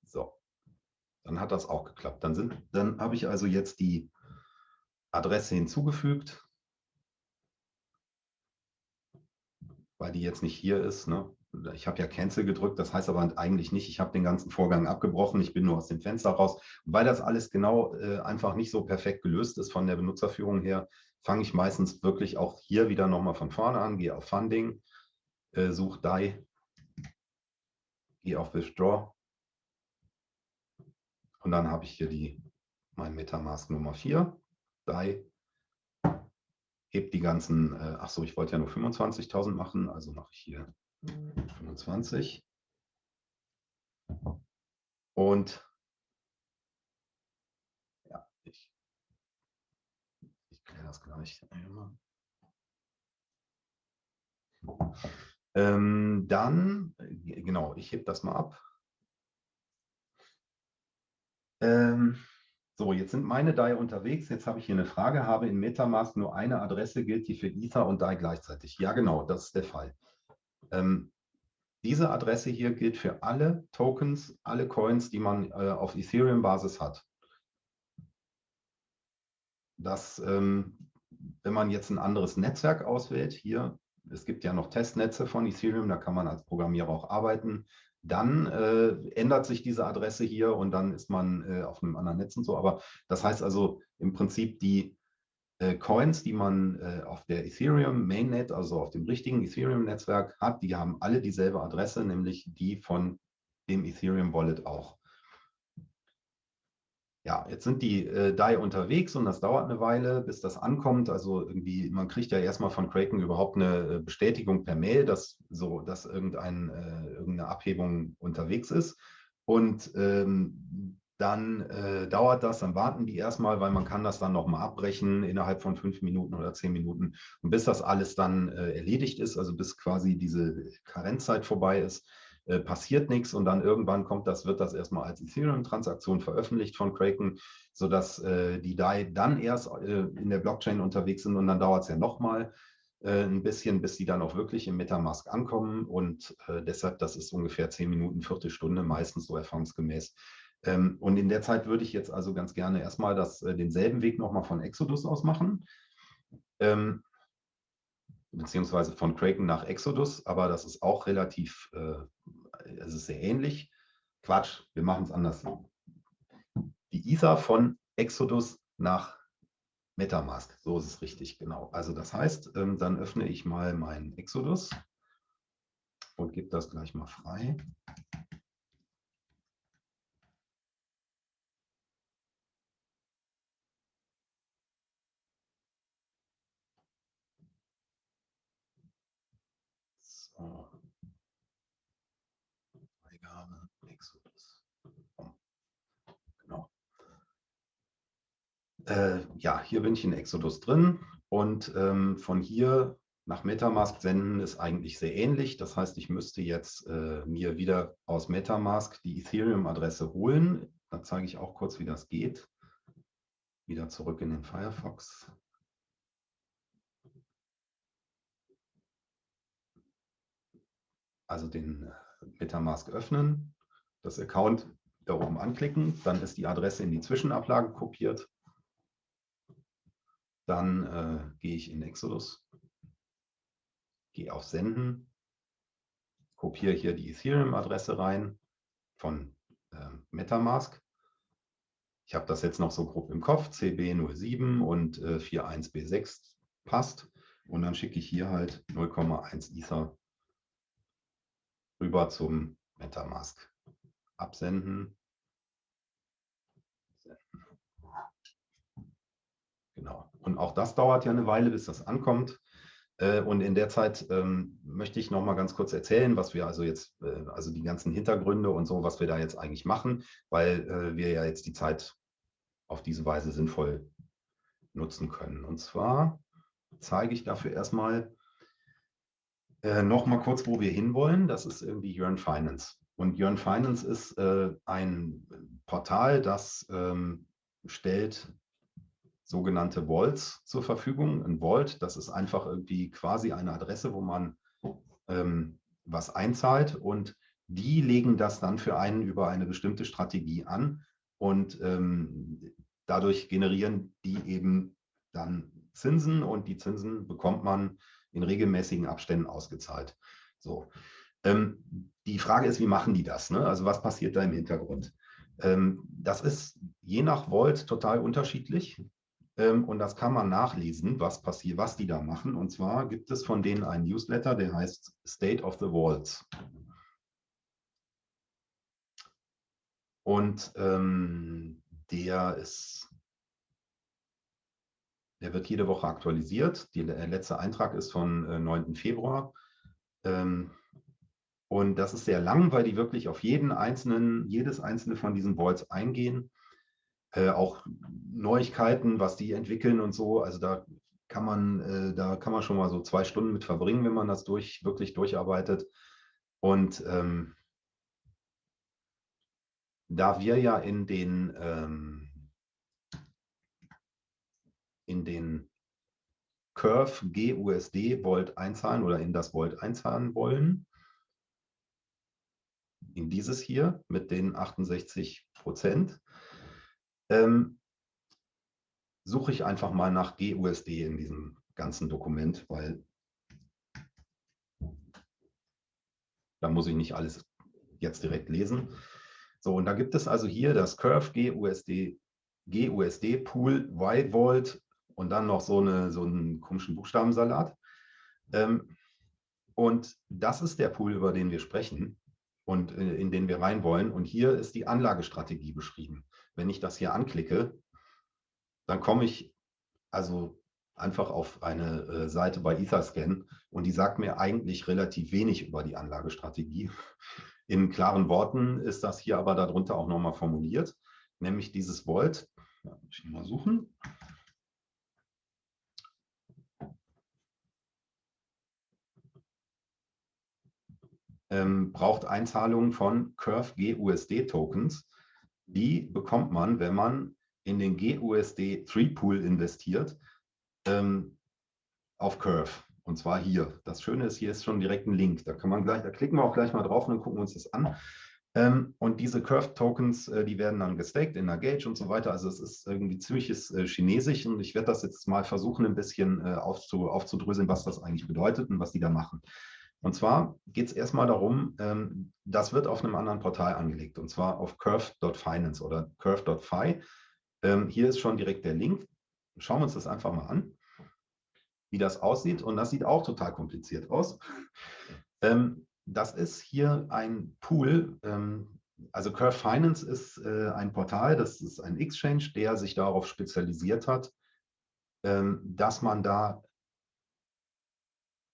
So, dann hat das auch geklappt. Dann, sind, dann habe ich also jetzt die Adresse hinzugefügt, weil die jetzt nicht hier ist. Ne? Ich habe ja Cancel gedrückt, das heißt aber eigentlich nicht, ich habe den ganzen Vorgang abgebrochen, ich bin nur aus dem Fenster raus. Weil das alles genau äh, einfach nicht so perfekt gelöst ist von der Benutzerführung her, fange ich meistens wirklich auch hier wieder nochmal von vorne an, gehe auf Funding, äh, suche DAI, gehe auf Withdraw und dann habe ich hier die, mein Metamask Nummer 4, DAI, hebt die ganzen, äh, ach so, ich wollte ja nur 25.000 machen, also mache ich hier 25. Und ja, ich, ich kläre das gleich. Ähm, dann, genau, ich hebe das mal ab. Ähm, So, jetzt sind meine DAI unterwegs. Jetzt habe ich hier eine Frage. Habe in Metamask nur eine Adresse, gilt die für Ether und DAI gleichzeitig? Ja, genau, das ist der Fall. Ähm, diese Adresse hier gilt für alle Tokens, alle Coins, die man äh, auf Ethereum-Basis hat. Das, ähm, wenn man jetzt ein anderes Netzwerk auswählt, hier, es gibt ja noch Testnetze von Ethereum, da kann man als Programmierer auch arbeiten dann äh, ändert sich diese Adresse hier und dann ist man äh, auf einem anderen Netz und so. Aber das heißt also im Prinzip die äh, Coins, die man äh, auf der Ethereum Mainnet, also auf dem richtigen Ethereum-Netzwerk hat, die haben alle dieselbe Adresse, nämlich die von dem Ethereum Wallet auch ja, jetzt sind die äh, DAI unterwegs und das dauert eine Weile, bis das ankommt. Also irgendwie, man kriegt ja erstmal von Kraken überhaupt eine äh, Bestätigung per Mail, dass so, dass irgendein, äh, irgendeine Abhebung unterwegs ist. Und ähm, dann äh, dauert das, dann warten die erstmal, weil man kann das dann nochmal abbrechen innerhalb von fünf Minuten oder zehn Minuten. Und bis das alles dann äh, erledigt ist, also bis quasi diese Karenzzeit vorbei ist, äh, passiert nichts und dann irgendwann kommt das, wird das erstmal als Ethereum-Transaktion veröffentlicht von Kraken, sodass äh, die DAI dann erst äh, in der Blockchain unterwegs sind und dann dauert es ja nochmal äh, ein bisschen, bis die dann auch wirklich im Metamask ankommen und deshalb, das ist ungefähr zehn Minuten, Viertelstunde, meistens so erfahrungsgemäß. Ähm, und in der Zeit würde ich jetzt also ganz gerne erstmal das, äh, denselben Weg nochmal von Exodus aus machen. Ähm, beziehungsweise von Kraken nach Exodus, aber das ist auch relativ, äh, es ist sehr ähnlich. Quatsch, wir machen es anders. Die Ether von Exodus nach Metamask, so ist es richtig, genau. Also das heißt, ähm, dann öffne ich mal meinen Exodus und gebe das gleich mal frei. Freigabe, Exodus. Genau. Äh, ja, hier bin ich in Exodus drin und ähm, von hier nach Metamask senden ist eigentlich sehr ähnlich. Das heißt, ich müsste jetzt äh, mir wieder aus Metamask die Ethereum-Adresse holen. Da zeige ich auch kurz, wie das geht. Wieder zurück in den Firefox. Also den äh, Metamask öffnen, das Account da oben anklicken, dann ist die Adresse in die Zwischenablage kopiert. Dann äh, gehe ich in Exodus, gehe auf Senden, kopiere hier die Ethereum-Adresse rein von äh, Metamask. Ich habe das jetzt noch so grob im Kopf, CB07 und äh, 41B6 passt. Und dann schicke ich hier halt 0,1 Ether rüber zum Metamask. Absenden. Genau. Und auch das dauert ja eine Weile, bis das ankommt. Äh, und in der Zeit ähm, möchte ich noch mal ganz kurz erzählen, was wir also jetzt, äh, also die ganzen Hintergründe und so, was wir da jetzt eigentlich machen, weil äh, wir ja jetzt die Zeit auf diese Weise sinnvoll nutzen können. Und zwar zeige ich dafür erstmal, äh, noch mal kurz, wo wir hinwollen. Das ist irgendwie Yearn Finance. Und Yearn Finance ist äh, ein Portal, das ähm, stellt sogenannte Vaults zur Verfügung. Ein Vault, das ist einfach irgendwie quasi eine Adresse, wo man ähm, was einzahlt und die legen das dann für einen über eine bestimmte Strategie an und ähm, dadurch generieren die eben dann Zinsen und die Zinsen bekommt man in regelmäßigen Abständen ausgezahlt. So. Ähm, die Frage ist, wie machen die das? Ne? Also was passiert da im Hintergrund? Ähm, das ist je nach Volt total unterschiedlich. Ähm, und das kann man nachlesen, was passiert, was die da machen. Und zwar gibt es von denen einen Newsletter, der heißt State of the Vaults. Und ähm, der ist der wird jede Woche aktualisiert. Der letzte Eintrag ist von äh, 9. Februar. Ähm, und das ist sehr lang, weil die wirklich auf jeden einzelnen, jedes einzelne von diesen Vaults eingehen. Äh, auch Neuigkeiten, was die entwickeln und so. Also da kann man, äh, da kann man schon mal so zwei Stunden mit verbringen, wenn man das durch, wirklich durcharbeitet. Und ähm, da wir ja in den ähm, in den Curve GUSD Volt einzahlen oder in das Volt einzahlen wollen, in dieses hier mit den 68 Prozent, ähm, suche ich einfach mal nach GUSD in diesem ganzen Dokument, weil da muss ich nicht alles jetzt direkt lesen. So, und da gibt es also hier das Curve GUSD, GUSD Pool Y Volt und dann noch so, eine, so einen komischen Buchstabensalat. Ähm, und das ist der Pool, über den wir sprechen und äh, in den wir rein wollen. Und hier ist die Anlagestrategie beschrieben. Wenn ich das hier anklicke, dann komme ich also einfach auf eine äh, Seite bei Etherscan und die sagt mir eigentlich relativ wenig über die Anlagestrategie. In klaren Worten ist das hier aber darunter auch nochmal formuliert, nämlich dieses Volt. Ja, muss ich mal suchen. Ähm, braucht Einzahlungen von Curve GUSD Tokens. Die bekommt man, wenn man in den GUSD 3 Pool investiert, ähm, auf Curve. Und zwar hier. Das Schöne ist, hier ist schon direkt ein Link. Da kann man gleich, da klicken wir auch gleich mal drauf und dann gucken wir uns das an. Ähm, und diese Curve-Tokens, äh, die werden dann gestaked in der Gage und so weiter. Also es ist irgendwie ziemliches äh, Chinesisch und ich werde das jetzt mal versuchen, ein bisschen äh, aufzu, aufzudröseln, was das eigentlich bedeutet und was die da machen. Und zwar geht es erstmal darum, ähm, das wird auf einem anderen Portal angelegt, und zwar auf curve.finance oder curve.fi. Ähm, hier ist schon direkt der Link. Schauen wir uns das einfach mal an, wie das aussieht. Und das sieht auch total kompliziert aus. Ähm, das ist hier ein Pool, ähm, also Curve Finance ist äh, ein Portal, das ist ein Exchange, der sich darauf spezialisiert hat, ähm, dass man da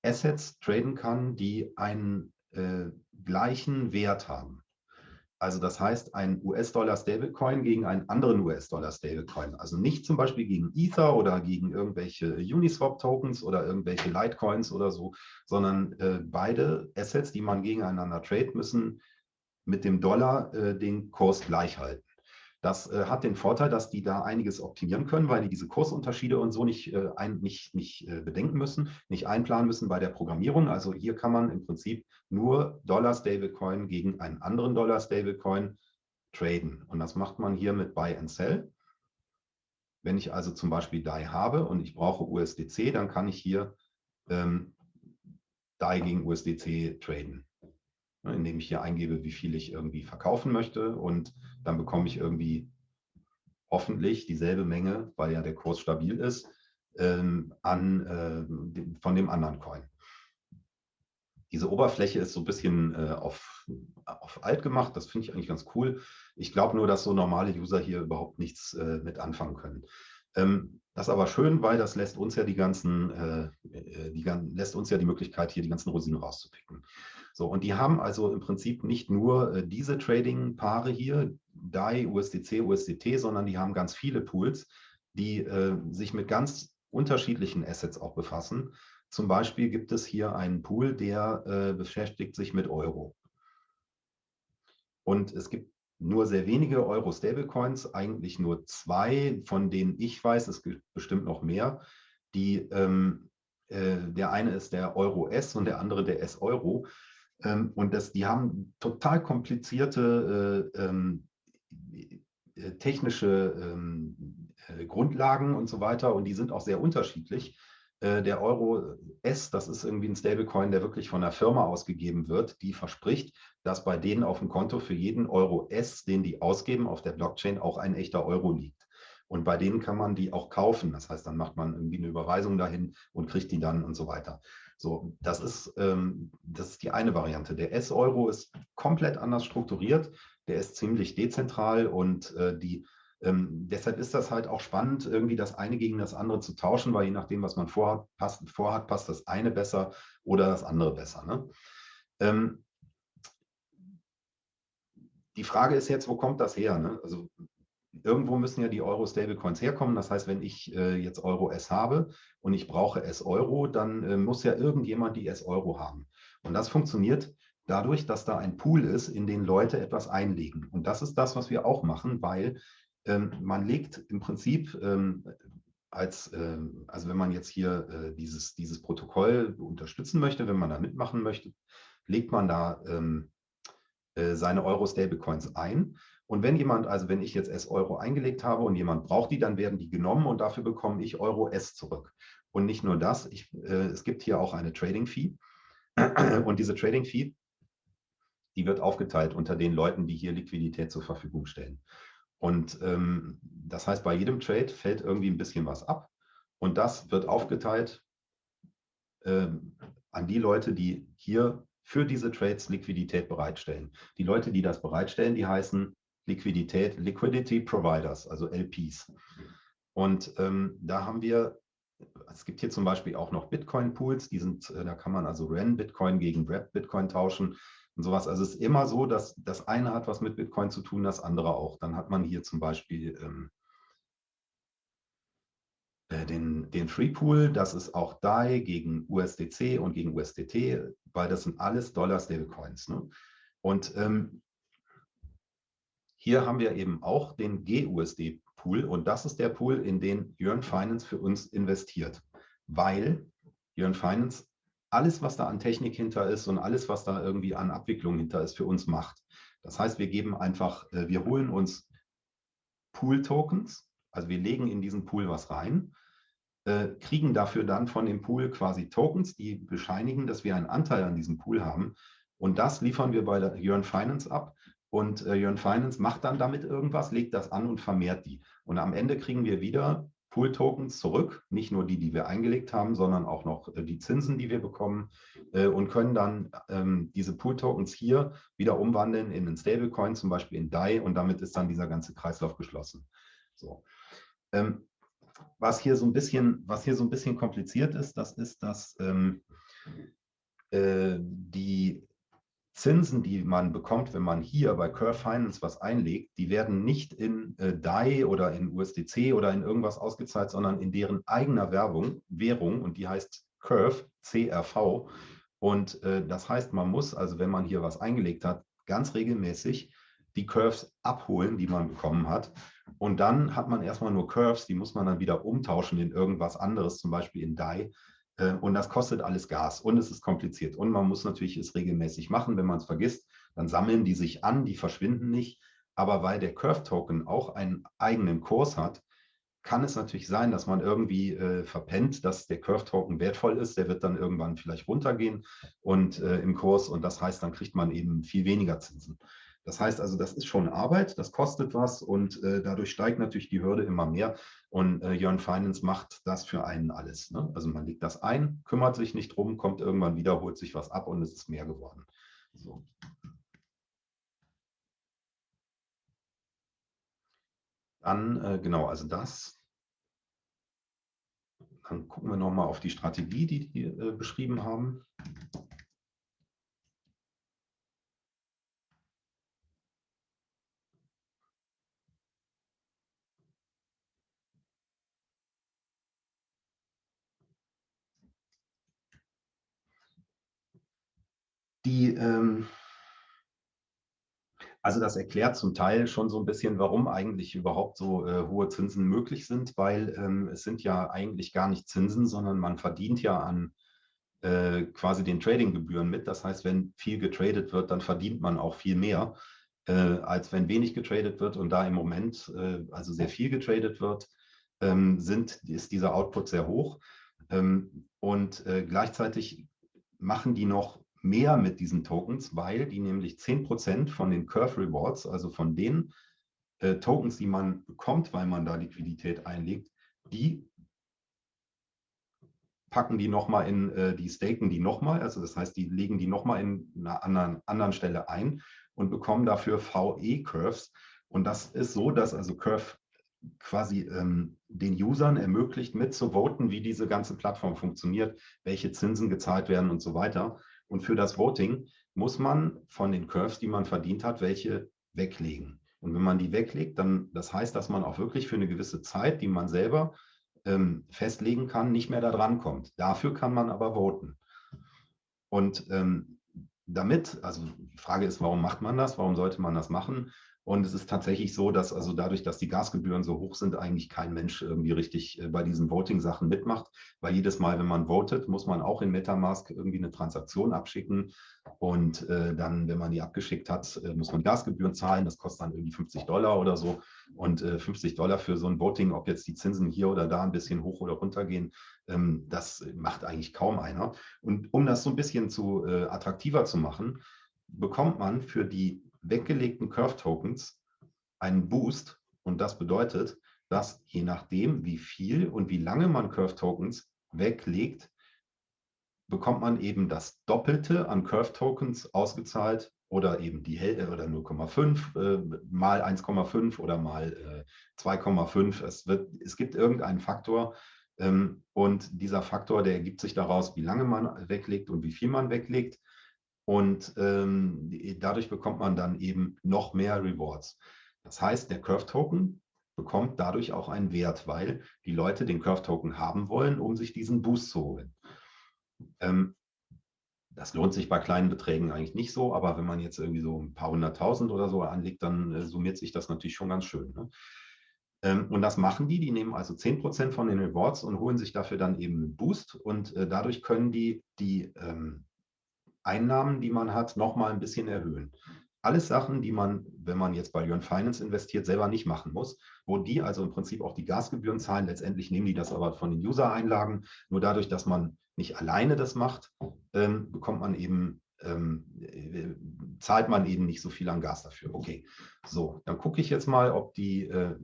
Assets traden kann, die einen äh, gleichen Wert haben. Also das heißt, ein US-Dollar-Stablecoin gegen einen anderen US-Dollar-Stablecoin. Also nicht zum Beispiel gegen Ether oder gegen irgendwelche Uniswap-Tokens oder irgendwelche Litecoins oder so, sondern äh, beide Assets, die man gegeneinander trade, müssen mit dem Dollar äh, den Kurs gleich halten. Das äh, hat den Vorteil, dass die da einiges optimieren können, weil die diese Kursunterschiede und so nicht, äh, ein, nicht, nicht äh, bedenken müssen, nicht einplanen müssen bei der Programmierung. Also hier kann man im Prinzip nur Dollar-Stablecoin gegen einen anderen Dollar-Stablecoin traden. Und das macht man hier mit Buy and Sell. Wenn ich also zum Beispiel DAI habe und ich brauche USDC, dann kann ich hier ähm, DAI gegen USDC traden. Ne, indem ich hier eingebe, wie viel ich irgendwie verkaufen möchte und dann bekomme ich irgendwie hoffentlich dieselbe Menge, weil ja der Kurs stabil ist, ähm, an, äh, von dem anderen Coin. Diese Oberfläche ist so ein bisschen äh, auf, auf alt gemacht, das finde ich eigentlich ganz cool. Ich glaube nur, dass so normale User hier überhaupt nichts äh, mit anfangen können. Ähm, das ist aber schön, weil das lässt uns ja die ganzen, äh, äh die, lässt uns ja die Möglichkeit, hier die ganzen Rosinen rauszupicken. So, und die haben also im Prinzip nicht nur äh, diese Trading-Paare hier, DAI, USDC, USDT, sondern die haben ganz viele Pools, die äh, sich mit ganz unterschiedlichen Assets auch befassen. Zum Beispiel gibt es hier einen Pool, der äh, beschäftigt sich mit Euro. Und es gibt nur sehr wenige Euro-Stablecoins, eigentlich nur zwei, von denen ich weiß, es gibt bestimmt noch mehr, die ähm, äh, der eine ist der Euro S und der andere der S-Euro. Ähm, und das, die haben total komplizierte äh, ähm, äh, technische ähm, äh, Grundlagen und so weiter und die sind auch sehr unterschiedlich. Äh, der Euro S, das ist irgendwie ein Stablecoin, der wirklich von der Firma ausgegeben wird, die verspricht, dass bei denen auf dem Konto für jeden Euro S, den die ausgeben, auf der Blockchain auch ein echter Euro liegt. Und bei denen kann man die auch kaufen. Das heißt, dann macht man irgendwie eine Überweisung dahin und kriegt die dann und so weiter. So, das ist, ähm, das ist die eine Variante. Der S-Euro ist komplett anders strukturiert. Der ist ziemlich dezentral und äh, die, ähm, deshalb ist das halt auch spannend, irgendwie das eine gegen das andere zu tauschen, weil je nachdem, was man vorhat, passt, vorhat, passt das eine besser oder das andere besser. Ne? Ähm, die Frage ist jetzt, wo kommt das her? Ne? Also irgendwo müssen ja die Euro-Stablecoins herkommen. Das heißt, wenn ich äh, jetzt Euro S habe und ich brauche S-Euro, dann äh, muss ja irgendjemand die S-Euro haben. Und das funktioniert dadurch, dass da ein Pool ist, in den Leute etwas einlegen. Und das ist das, was wir auch machen, weil ähm, man legt im Prinzip, ähm, als, äh, also wenn man jetzt hier äh, dieses, dieses Protokoll unterstützen möchte, wenn man da mitmachen möchte, legt man da ähm, äh, seine Euro-Stablecoins ein. Und wenn jemand, also wenn ich jetzt S-Euro eingelegt habe und jemand braucht die, dann werden die genommen und dafür bekomme ich Euro S zurück. Und nicht nur das, ich, äh, es gibt hier auch eine Trading-Fee. (clears throat) Und diese Trading-Fee, die wird aufgeteilt unter den Leuten, die hier Liquidität zur Verfügung stellen. Und ähm, das heißt, bei jedem Trade fällt irgendwie ein bisschen was ab. Und das wird aufgeteilt ähm, an die Leute, die hier für diese Trades Liquidität bereitstellen. Die Leute, die das bereitstellen, die heißen Liquidität, Liquidity Providers, also LPs. Und ähm, da haben wir, es gibt hier zum Beispiel auch noch Bitcoin-Pools, die sind, äh, da kann man also REN Bitcoin gegen Wrap Bitcoin tauschen und sowas. Also es ist immer so, dass das eine hat was mit Bitcoin zu tun, das andere auch. Dann hat man hier zum Beispiel ähm, äh, den, den Free Pool, das ist auch DAI gegen USDC und gegen USDT, weil das sind alles Dollar-Stablecoins. Ne? Und ähm, hier haben wir eben auch den GUSD-Pool und das ist der Pool, in den Jörn Finance für uns investiert, weil Jörn Finance alles, was da an Technik hinter ist und alles, was da irgendwie an Abwicklung hinter ist, für uns macht. Das heißt, wir geben einfach, äh, wir holen uns Pool-Tokens, also wir legen in diesen Pool was rein, äh, kriegen dafür dann von dem Pool quasi Tokens, die bescheinigen, dass wir einen Anteil an diesem Pool haben. Und das liefern wir bei der Yearn Finance ab. Und äh, Yearn Finance macht dann damit irgendwas, legt das an und vermehrt die. Und am Ende kriegen wir wieder Pool-Tokens zurück, nicht nur die, die wir eingelegt haben, sondern auch noch äh, die Zinsen, die wir bekommen äh, und können dann ähm, diese Pool-Tokens hier wieder umwandeln in einen Stablecoin, zum Beispiel in DAI und damit ist dann dieser ganze Kreislauf geschlossen. So. Ähm, was hier so ein bisschen, was hier so ein bisschen kompliziert ist, das ist, dass ähm, äh, die Zinsen, die man bekommt, wenn man hier bei Curve Finance was einlegt, die werden nicht in äh, DAI oder in USDC oder in irgendwas ausgezahlt, sondern in deren eigener Werbung, Währung und die heißt Curve, CRV. Und äh, das heißt, man muss, also wenn man hier was eingelegt hat, ganz regelmäßig die Curves abholen, die man bekommen hat. Und dann hat man erstmal nur Curves, die muss man dann wieder umtauschen in irgendwas anderes, zum Beispiel in DAI. Äh, und das kostet alles Gas und es ist kompliziert. Und man muss natürlich es regelmäßig machen. Wenn man es vergisst, dann sammeln die sich an, die verschwinden nicht. Aber weil der Curve-Token auch einen eigenen Kurs hat, kann es natürlich sein, dass man irgendwie äh, verpennt, dass der Curve-Token wertvoll ist. Der wird dann irgendwann vielleicht runtergehen und äh, im Kurs und das heißt, dann kriegt man eben viel weniger Zinsen. Das heißt also, das ist schon Arbeit, das kostet was und äh, dadurch steigt natürlich die Hürde immer mehr. Und äh, Jörn Finance macht das für einen alles. Ne? Also man legt das ein, kümmert sich nicht drum, kommt irgendwann wieder, holt sich was ab und es ist mehr geworden. So. Dann, äh, genau, also das. Dann gucken wir nochmal auf die Strategie, die die äh, beschrieben haben. Die, ähm, also das erklärt zum Teil schon so ein bisschen, warum eigentlich überhaupt so äh, hohe Zinsen möglich sind, weil ähm, es sind ja eigentlich gar nicht Zinsen, sondern man verdient ja an äh, quasi den Tradinggebühren mit. Das heißt, wenn viel getradet wird, dann verdient man auch viel mehr, äh, als wenn wenig getradet wird. Und da im Moment äh, also sehr viel getradet wird, ähm, sind, ist dieser Output sehr hoch. Ähm, und äh, gleichzeitig machen die noch mehr mit diesen Tokens, weil die nämlich 10% von den Curve Rewards, also von den äh, Tokens, die man bekommt, weil man da Liquidität einlegt, die packen die nochmal in, äh, die staken die nochmal, also das heißt, die legen die nochmal in einer anderen, anderen Stelle ein und bekommen dafür VE-Curves. Und das ist so, dass also Curve quasi ähm, den Usern ermöglicht, mitzuvoten, wie diese ganze Plattform funktioniert, welche Zinsen gezahlt werden und so weiter. Und für das Voting muss man von den Curves, die man verdient hat, welche weglegen. Und wenn man die weglegt, dann das heißt, dass man auch wirklich für eine gewisse Zeit, die man selber ähm, festlegen kann, nicht mehr da dran kommt. Dafür kann man aber voten. Und ähm, damit, also die Frage ist, warum macht man das? Warum sollte man das machen? Und es ist tatsächlich so, dass also dadurch, dass die Gasgebühren so hoch sind, eigentlich kein Mensch irgendwie richtig äh, bei diesen Voting-Sachen mitmacht. Weil jedes Mal, wenn man votet, muss man auch in Metamask irgendwie eine Transaktion abschicken. Und äh, dann, wenn man die abgeschickt hat, äh, muss man Gasgebühren zahlen. Das kostet dann irgendwie 50 Dollar oder so. Und äh, 50 Dollar für so ein Voting, ob jetzt die Zinsen hier oder da ein bisschen hoch oder runter gehen, ähm, das macht eigentlich kaum einer. Und um das so ein bisschen zu äh, attraktiver zu machen, bekommt man für die weggelegten Curve-Tokens einen Boost. Und das bedeutet, dass je nachdem, wie viel und wie lange man Curve-Tokens weglegt, bekommt man eben das Doppelte an Curve-Tokens ausgezahlt oder eben die Hälfte oder 0,5 äh, mal 1,5 oder mal äh, 2,5. Es, es gibt irgendeinen Faktor ähm, und dieser Faktor, der ergibt sich daraus, wie lange man weglegt und wie viel man weglegt. Und ähm, dadurch bekommt man dann eben noch mehr Rewards. Das heißt, der Curve-Token bekommt dadurch auch einen Wert, weil die Leute den Curve-Token haben wollen, um sich diesen Boost zu holen. Ähm, das lohnt sich bei kleinen Beträgen eigentlich nicht so, aber wenn man jetzt irgendwie so ein paar hunderttausend oder so anlegt, dann äh, summiert sich das natürlich schon ganz schön. Ne? Ähm, und das machen die, die nehmen also 10% von den Rewards und holen sich dafür dann eben einen Boost und äh, dadurch können die die ähm, Einnahmen, die man hat, nochmal ein bisschen erhöhen. Alles Sachen, die man, wenn man jetzt bei Jörn Finance investiert, selber nicht machen muss, wo die also im Prinzip auch die Gasgebühren zahlen. Letztendlich nehmen die das aber von den User-Einlagen. Nur dadurch, dass man nicht alleine das macht, ähm, bekommt man eben, ähm, äh, zahlt man eben nicht so viel an Gas dafür. Okay, so, dann gucke ich jetzt mal, ob die, äh,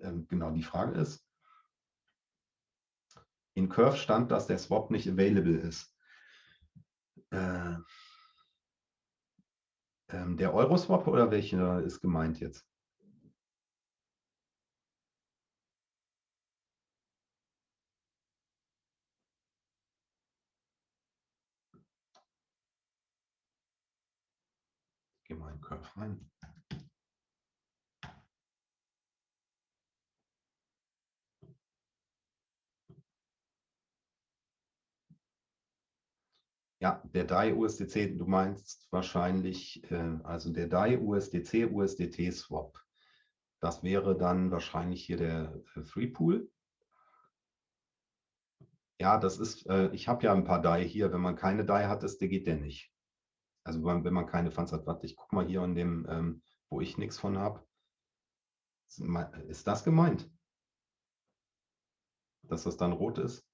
äh, genau die Frage ist. In Curve stand, dass der Swap nicht available ist äh, ähm, der Euroswap oder welcher ist gemeint jetzt? Ich gehe mal in Curve rein. Ja, der DAI USDC, du meinst wahrscheinlich, äh, also der DAI USDC USDT Swap. Das wäre dann wahrscheinlich hier der äh, Free Pool. Ja, das ist, äh, ich habe ja ein paar DAI hier. Wenn man keine DAI hat, ist, der geht der nicht. Also wenn, wenn man keine Funds hat. Warte, ich gucke mal hier in dem, ähm, wo ich nichts von habe. Ist das gemeint? Dass das dann rot ist?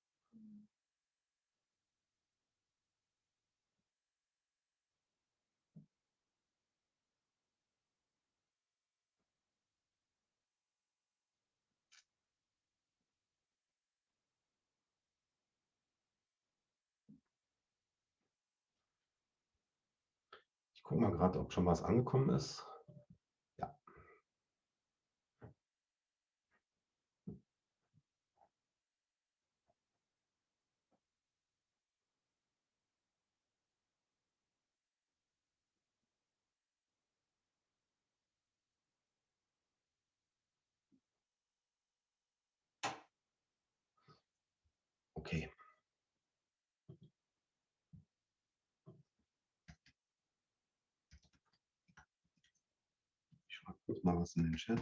Gucke mal gerade, ob schon was angekommen ist. Ja. Okay. Guck mal was in den Chat.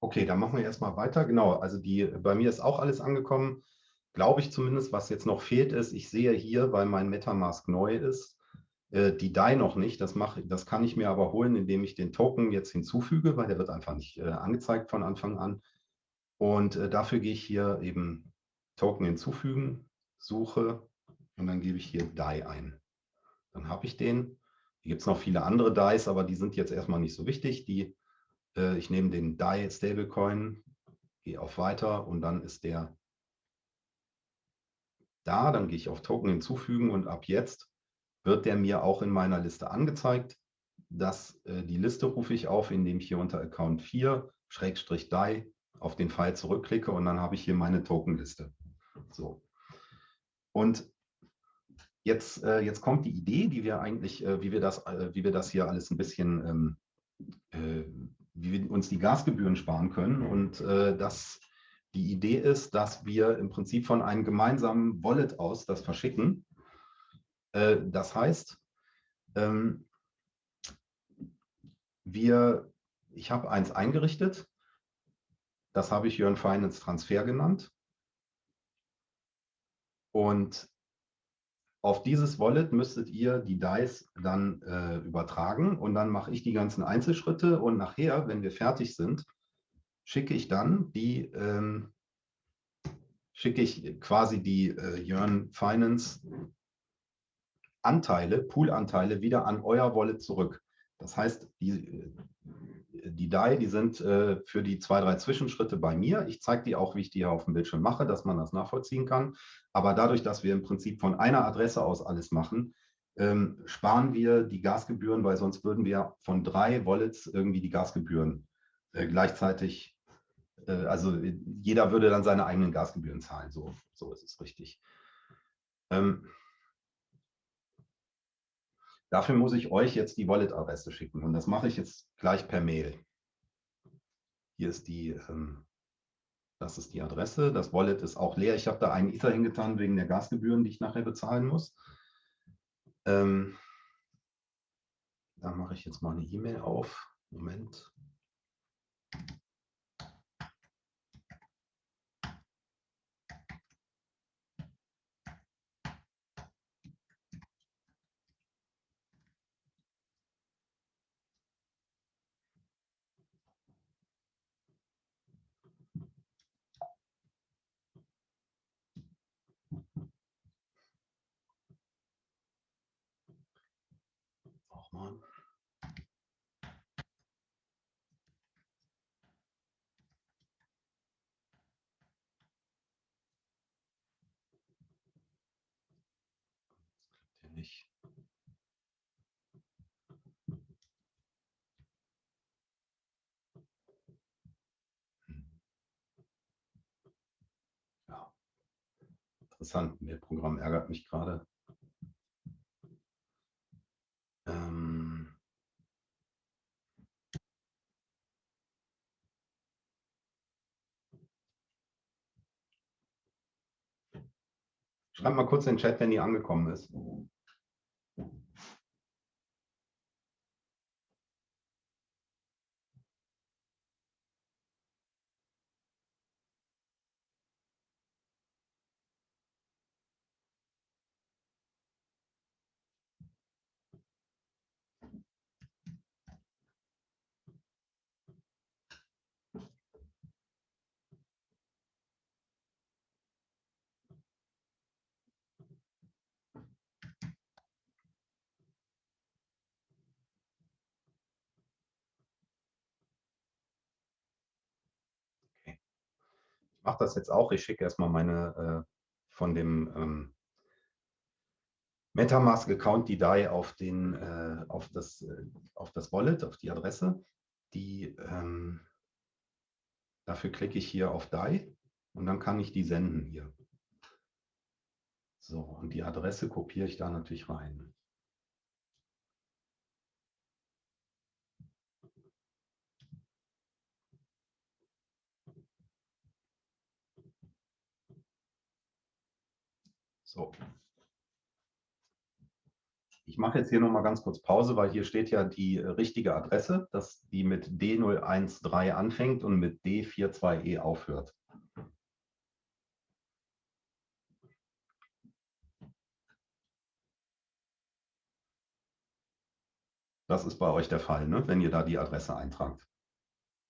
Okay, dann machen wir erstmal weiter. Genau, also die, bei mir ist auch alles angekommen, glaube ich zumindest. Was jetzt noch fehlt ist, ich sehe hier, weil mein Metamask neu ist, die DAI noch nicht. Das, mache, das kann ich mir aber holen, indem ich den Token jetzt hinzufüge, weil der wird einfach nicht äh, angezeigt von Anfang an. Und äh, dafür gehe ich hier eben Token hinzufügen, suche und dann gebe ich hier DAI ein. Dann habe ich den. Hier gibt es noch viele andere DAIs, aber die sind jetzt erstmal nicht so wichtig. Die, äh, ich nehme den DAI Stablecoin, gehe auf Weiter und dann ist der da. Dann gehe ich auf Token hinzufügen und ab jetzt wird der mir auch in meiner Liste angezeigt. Das, äh, die Liste rufe ich auf, indem ich hier unter Account 4 Schrägstrich DAI auf den Pfeil zurückklicke und dann habe ich hier meine Tokenliste. So. Und jetzt, äh, jetzt kommt die Idee, die wir eigentlich, äh, wie, wir das, wie wir das hier alles ein bisschen, ähm, äh, wie wir uns die Gasgebühren sparen können. Und das, die Idee ist, dass wir im Prinzip von einem gemeinsamen Wallet aus das verschicken. Äh, das heißt, ähm, wir, ich habe eins eingerichtet, das habe ich Jörn Finance Transfer genannt. Und auf dieses Wallet müsstet ihr die DICE dann äh, übertragen. Und dann mache ich die ganzen Einzelschritte. Und nachher, wenn wir fertig sind, schicke ich dann die, ähm, schicke ich quasi die äh, Jörn Finance Anteile, Poolanteile wieder an euer Wallet zurück. Das heißt, die, die DAI, die sind äh, für die zwei, drei Zwischenschritte bei mir. Ich zeige die auch, wie ich die hier auf dem Bildschirm mache, dass man das nachvollziehen kann. Aber dadurch, dass wir im Prinzip von einer Adresse aus alles machen, ähm, sparen wir die Gasgebühren, weil sonst würden wir von drei Wallets irgendwie die Gasgebühren äh, gleichzeitig, äh, also jeder würde dann seine eigenen Gasgebühren zahlen. So, so ist es richtig. Ähm, dafür muss ich euch jetzt die Wallet-Adresse schicken und das mache ich jetzt gleich per Mail. Hier ist die ähm, das ist die Adresse. Das Wallet ist auch leer. Ich habe da einen Ether hingetan wegen der Gasgebühren, die ich nachher bezahlen muss. Ähm, da mache ich jetzt mal eine E-Mail auf. Moment. mal. Das klappt hier nicht. Hm. Ja, interessant. Ihr Programm ärgert mich gerade. Ähm Schreibt mal kurz in den Chat, wenn die angekommen ist. Mache das jetzt auch. Ich schicke erstmal meine äh, von dem ähm, Metamask-Account die DAI auf, den, äh, auf, das, äh, auf das Wallet, auf die Adresse. Die, ähm, dafür klicke ich hier auf DAI und dann kann ich die senden hier. So, und die Adresse kopiere ich da natürlich rein. So. Ich mache jetzt hier noch mal ganz kurz Pause, weil hier steht ja die richtige Adresse, dass die mit D013 anfängt und mit D42E aufhört. Das ist bei euch der Fall, ne? wenn ihr da die Adresse eintragt.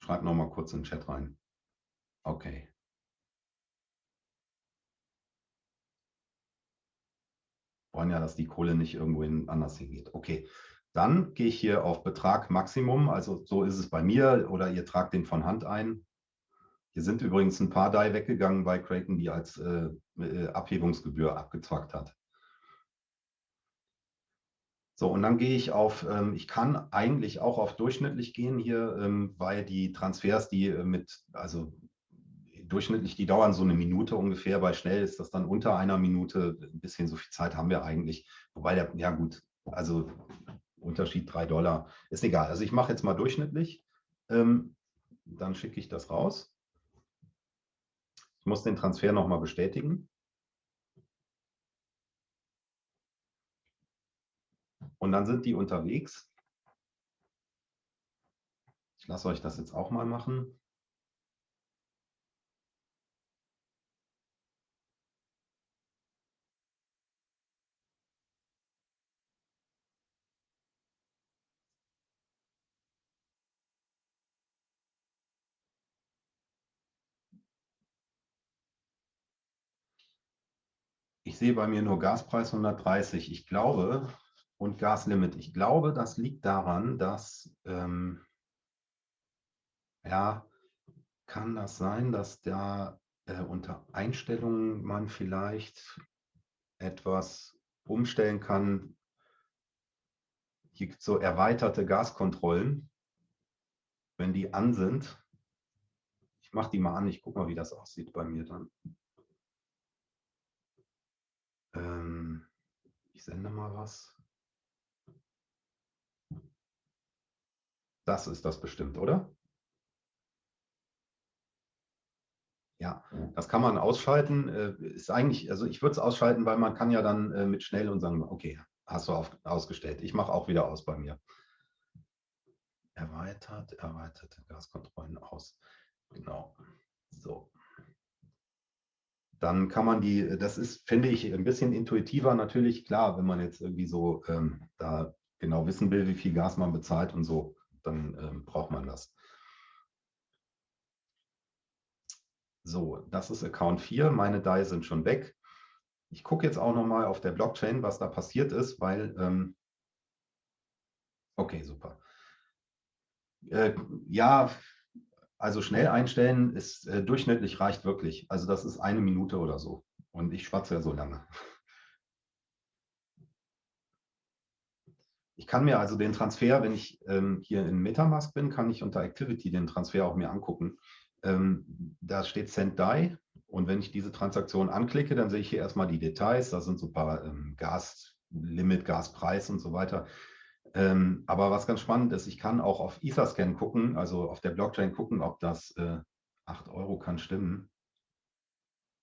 Schreibt noch mal kurz in den Chat rein. Okay. Wollen ja, dass die Kohle nicht irgendwo anders hingeht. Okay, dann gehe ich hier auf Betrag Maximum, also so ist es bei mir, oder ihr tragt den von Hand ein. Hier sind übrigens ein paar DAI weggegangen bei Creighton, die als äh, äh, Abhebungsgebühr abgezwackt hat. So, und dann gehe ich auf, ähm, ich kann eigentlich auch auf durchschnittlich gehen hier, ähm, weil die Transfers, die äh, mit, also durchschnittlich, die dauern so eine Minute ungefähr. Bei schnell ist das dann unter einer Minute. Ein bisschen so viel Zeit haben wir eigentlich. Wobei, der, ja gut, also Unterschied 3 Dollar, ist egal. Also ich mache jetzt mal durchschnittlich. Ähm, dann schicke ich das raus. Ich muss den Transfer nochmal bestätigen. Und dann sind die unterwegs. Ich lasse euch das jetzt auch mal machen. Ich sehe bei mir nur Gaspreis 130. Ich glaube, und Gaslimit. Ich glaube, das liegt daran, dass, ähm, ja, kann das sein, dass da äh, unter Einstellungen man vielleicht etwas umstellen kann. Hier gibt es so erweiterte Gaskontrollen, wenn die an sind. Ich mache die mal an, ich gucke mal, wie das aussieht bei mir dann. Ähm, ich sende mal was. Das ist das bestimmt, oder? Ja, das kann man ausschalten. Äh, ist eigentlich, also ich würde es ausschalten, weil man kann ja dann äh, mit schnell und sagen, okay, hast du auf, ausgestellt. Ich mache auch wieder aus bei mir. Erweitert, erweiterte Gaskontrollen aus. Genau. So dann kann man die, das ist, finde ich, ein bisschen intuitiver natürlich, klar, wenn man jetzt irgendwie so ähm, da genau wissen will, wie viel Gas man bezahlt und so, dann ähm, braucht man das. So, das ist Account 4, meine DAI sind schon weg. Ich gucke jetzt auch nochmal auf der Blockchain, was da passiert ist, weil, ähm, okay, super. Äh, ja, also schnell einstellen ist äh, durchschnittlich reicht wirklich. Also das ist eine Minute oder so. Und ich schwatze ja so lange. Ich kann mir also den Transfer, wenn ich ähm, hier in Metamask bin, kann ich unter Activity den Transfer auch mir angucken. Ähm, da steht Send Die und wenn ich diese Transaktion anklicke, dann sehe ich hier erstmal die Details. Da sind so ein paar ähm, Gaslimit, Gaspreis und so weiter. Ähm, aber was ganz spannend ist, ich kann auch auf Etherscan gucken, also auf der Blockchain gucken, ob das äh, 8 Euro kann stimmen.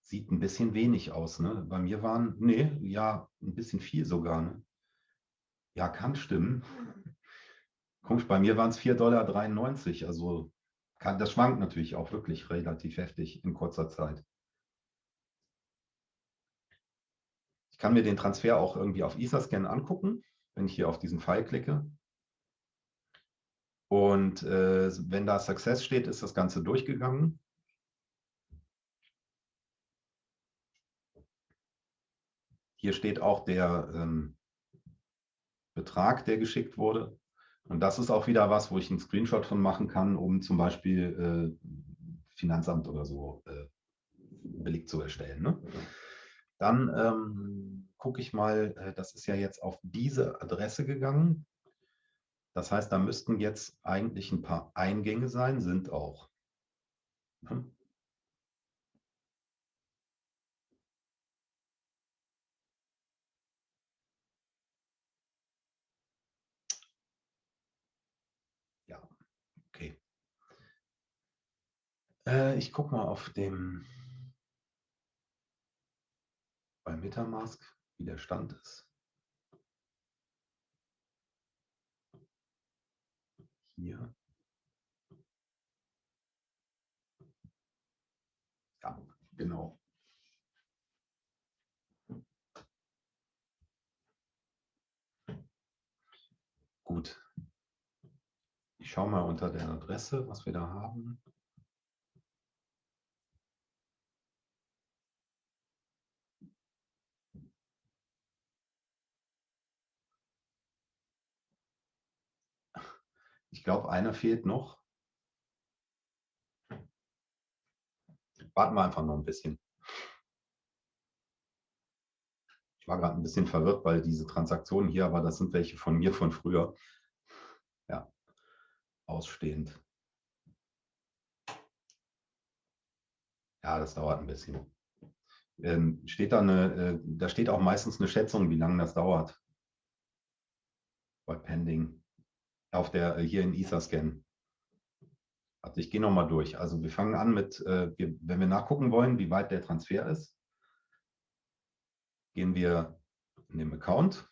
Sieht ein bisschen wenig aus. Ne? Bei mir waren, nee, ja, ein bisschen viel sogar. Ne? Ja, kann stimmen. (laughs) Komisch, bei mir waren es 4,93 Dollar. Also kann, das schwankt natürlich auch wirklich relativ heftig in kurzer Zeit. Ich kann mir den Transfer auch irgendwie auf Etherscan angucken wenn ich hier auf diesen Pfeil klicke. Und äh, wenn da Success steht, ist das Ganze durchgegangen. Hier steht auch der ähm, Betrag, der geschickt wurde. Und das ist auch wieder was, wo ich einen Screenshot von machen kann, um zum Beispiel äh, Finanzamt oder so äh, Beleg zu erstellen. Ne? Dann ähm, gucke ich mal, äh, das ist ja jetzt auf diese Adresse gegangen. Das heißt, da müssten jetzt eigentlich ein paar Eingänge sein, sind auch. Hm? Ja, okay. Äh, ich gucke mal auf dem bei Metamask, wie der Stand ist. Hier. Ja, genau. Gut. Ich schaue mal unter der Adresse, was wir da haben. Ich glaube, einer fehlt noch. Warten wir einfach noch ein bisschen. Ich war gerade ein bisschen verwirrt, weil diese Transaktionen hier, aber das sind welche von mir von früher. Ja, ausstehend. Ja, das dauert ein bisschen. Ähm, steht da, eine, äh, da steht auch meistens eine Schätzung, wie lange das dauert. Bei Pending. Auf der, äh, hier in Ether-Scan. Also ich gehe nochmal durch. Also wir fangen an mit, äh, wir, wenn wir nachgucken wollen, wie weit der Transfer ist, gehen wir in den Account,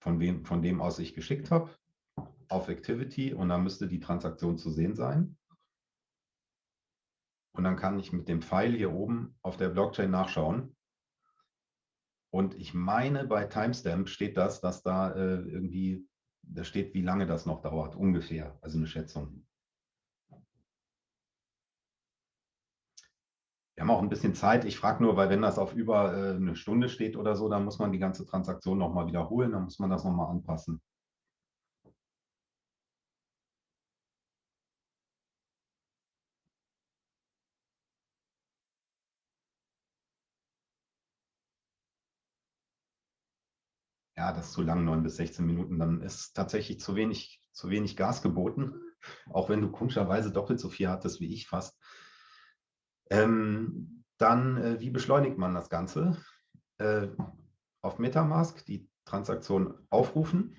von, wem, von dem aus ich geschickt habe, auf Activity und dann müsste die Transaktion zu sehen sein. Und dann kann ich mit dem Pfeil hier oben auf der Blockchain nachschauen. Und ich meine, bei Timestamp steht das, dass da äh, irgendwie, da steht, wie lange das noch dauert, ungefähr, also eine Schätzung. Wir haben auch ein bisschen Zeit. Ich frage nur, weil wenn das auf über äh, eine Stunde steht oder so, dann muss man die ganze Transaktion nochmal wiederholen, dann muss man das nochmal anpassen. Ja, das ist zu lang, 9 bis 16 Minuten. Dann ist tatsächlich zu wenig, zu wenig Gas geboten, auch wenn du komischerweise doppelt so viel hattest wie ich fast. Ähm, dann, äh, wie beschleunigt man das Ganze? Äh, auf Metamask die Transaktion aufrufen.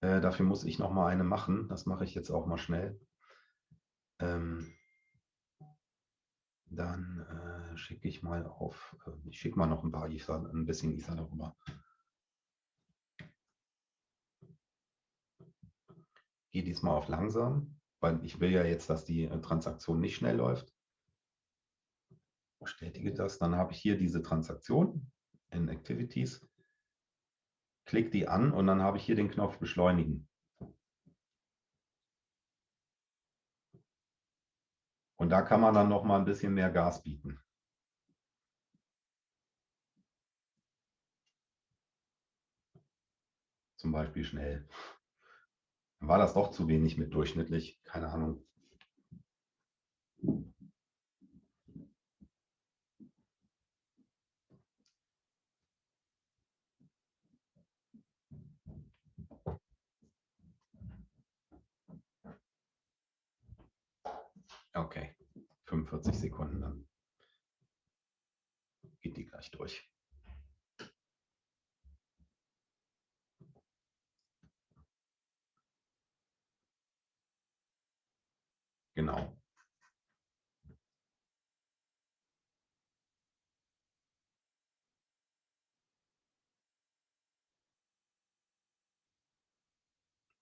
Äh, dafür muss ich noch mal eine machen. Das mache ich jetzt auch mal schnell. Ähm, dann äh, schicke ich mal auf, äh, ich schicke mal noch ein paar Ether, ein bisschen Ether darüber. Gehe diesmal auf langsam weil ich will ja jetzt, dass die äh, Transaktion nicht schnell läuft. Bestätige das. Dann habe ich hier diese Transaktion in Activities. Klick die an und dann habe ich hier den Knopf Beschleunigen. Und da kann man dann noch mal ein bisschen mehr Gas bieten. Zum Beispiel schnell war das doch zu wenig mit durchschnittlich, keine Ahnung. Okay, 45 Sekunden, dann geht die gleich durch. Genau.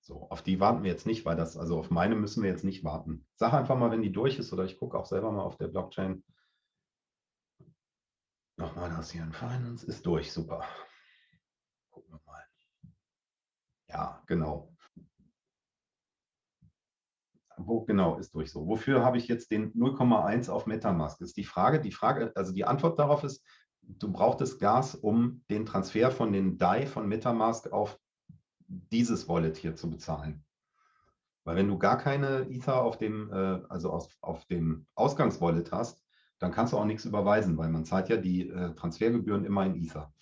So, auf die warten wir jetzt nicht, weil das, also auf meine müssen wir jetzt nicht warten. Sag einfach mal, wenn die durch ist, oder ich gucke auch selber mal auf der Blockchain. Nochmal das hier in Finance ist durch, super. Gucken wir mal. Ja, genau wo genau ist durch so? Wofür habe ich jetzt den 0,1 auf Metamask? Ist die Frage. Die Frage, also die Antwort darauf ist, du brauchtest Gas, um den Transfer von den DAI von Metamask auf dieses Wallet hier zu bezahlen. Weil wenn du gar keine Ether auf dem, äh, also auf, auf dem Ausgangswallet hast, dann kannst du auch nichts überweisen, weil man zahlt ja die äh, Transfergebühren immer in Ether.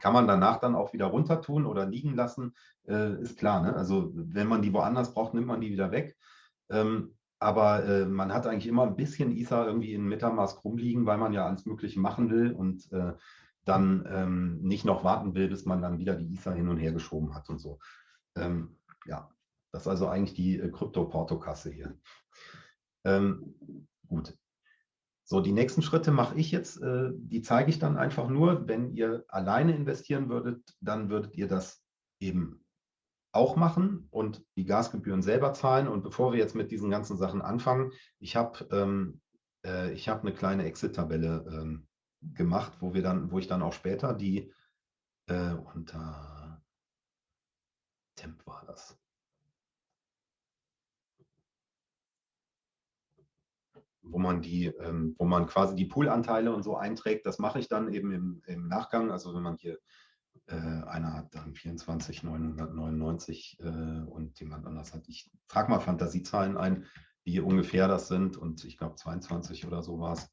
Kann man danach dann auch wieder runter tun oder liegen lassen, äh, ist klar. Ne? Also wenn man die woanders braucht, nimmt man die wieder weg. Ähm, aber äh, man hat eigentlich immer ein bisschen Ether irgendwie in Metamask rumliegen, weil man ja alles Mögliche machen will und äh, dann ähm, nicht noch warten will, bis man dann wieder die Ether hin und her geschoben hat und so. Ähm, ja, das ist also eigentlich die äh, Krypto-Portokasse hier. Ähm, gut, so, die nächsten Schritte mache ich jetzt, äh, die zeige ich dann einfach nur. Wenn ihr alleine investieren würdet, dann würdet ihr das eben auch machen und die Gasgebühren selber zahlen. Und bevor wir jetzt mit diesen ganzen Sachen anfangen, ich habe ähm, äh, hab eine kleine Exit-Tabelle ähm, gemacht, wo wir dann, wo ich dann auch später die äh, unter Temp war das. wo man die, ähm, wo man quasi die Poolanteile und so einträgt. Das mache ich dann eben im, im Nachgang. Also wenn man hier äh, einer hat dann 24,999 äh, und jemand anders hat, ich trage mal Fantasiezahlen ein, wie ungefähr das sind und ich glaube 22 oder so war es.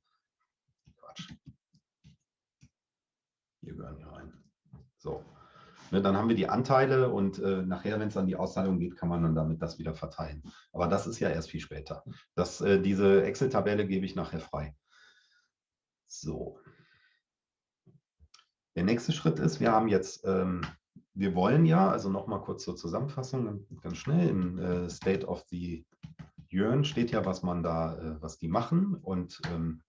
Quatsch. Hier gehören hier rein. So. Ne, dann haben wir die Anteile und äh, nachher, wenn es an die Auszahlung geht, kann man dann damit das wieder verteilen. Aber das ist ja erst viel später. Das, äh, diese Excel-Tabelle gebe ich nachher frei. So. Der nächste Schritt ist, wir haben jetzt, ähm, wir wollen ja, also nochmal kurz zur Zusammenfassung, ganz schnell, im äh, State of the Jörn steht ja, was man da, äh, was die machen und ähm,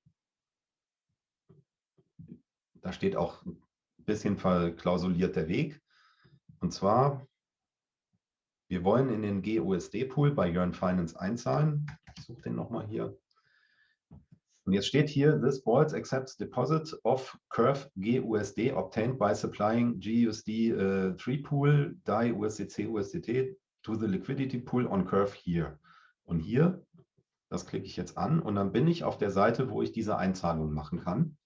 da steht auch bisschen verklausuliert der Weg. Und zwar, wir wollen in den GUSD-Pool bei Yearn Finance einzahlen. Ich suche den nochmal hier. Und jetzt steht hier, this Balls accepts deposit of curve GUSD obtained by supplying GUSD uh, 3 pool DAI USDC USDT to the liquidity pool on curve here. Und hier, das klicke ich jetzt an und dann bin ich auf der Seite, wo ich diese Einzahlung machen kann.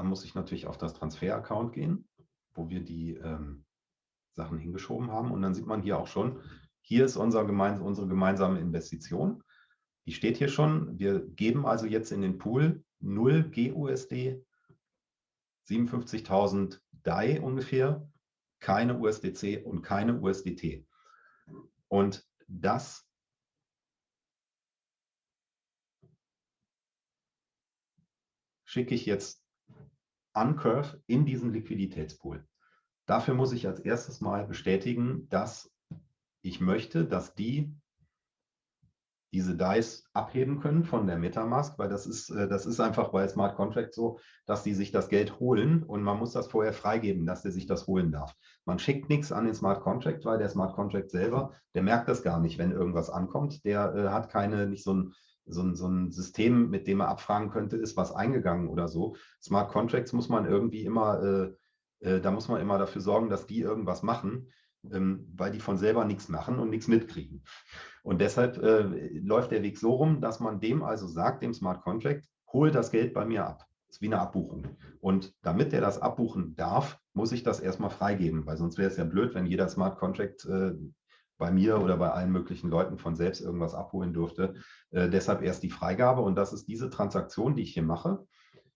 Dann muss ich natürlich auf das Transfer-Account gehen, wo wir die ähm, Sachen hingeschoben haben. Und dann sieht man hier auch schon, hier ist unser gemeins unsere gemeinsame Investition. Die steht hier schon. Wir geben also jetzt in den Pool 0 GUSD, 57.000 DAI ungefähr, keine USDC und keine USDT. Und das schicke ich jetzt an Curve in diesen Liquiditätspool. Dafür muss ich als erstes mal bestätigen, dass ich möchte, dass die diese DICE abheben können von der Metamask, weil das ist, äh, das ist einfach bei Smart Contract so, dass die sich das Geld holen und man muss das vorher freigeben, dass der sich das holen darf. Man schickt nichts an den Smart Contract, weil der Smart Contract selber, der merkt das gar nicht, wenn irgendwas ankommt. Der äh, hat keine, nicht so ein, so ein, so ein System, mit dem er abfragen könnte, ist was eingegangen oder so. Smart Contracts muss man irgendwie immer, äh, äh, da muss man immer dafür sorgen, dass die irgendwas machen, ähm, weil die von selber nichts machen und nichts mitkriegen. Und deshalb äh, läuft der Weg so rum, dass man dem also sagt, dem Smart Contract, hol das Geld bei mir ab. Das ist wie eine Abbuchung. Und damit er das abbuchen darf, muss ich das erstmal freigeben, weil sonst wäre es ja blöd, wenn jeder Smart Contract äh, bei mir oder bei allen möglichen Leuten von selbst irgendwas abholen dürfte. Äh, deshalb erst die Freigabe und das ist diese Transaktion, die ich hier mache.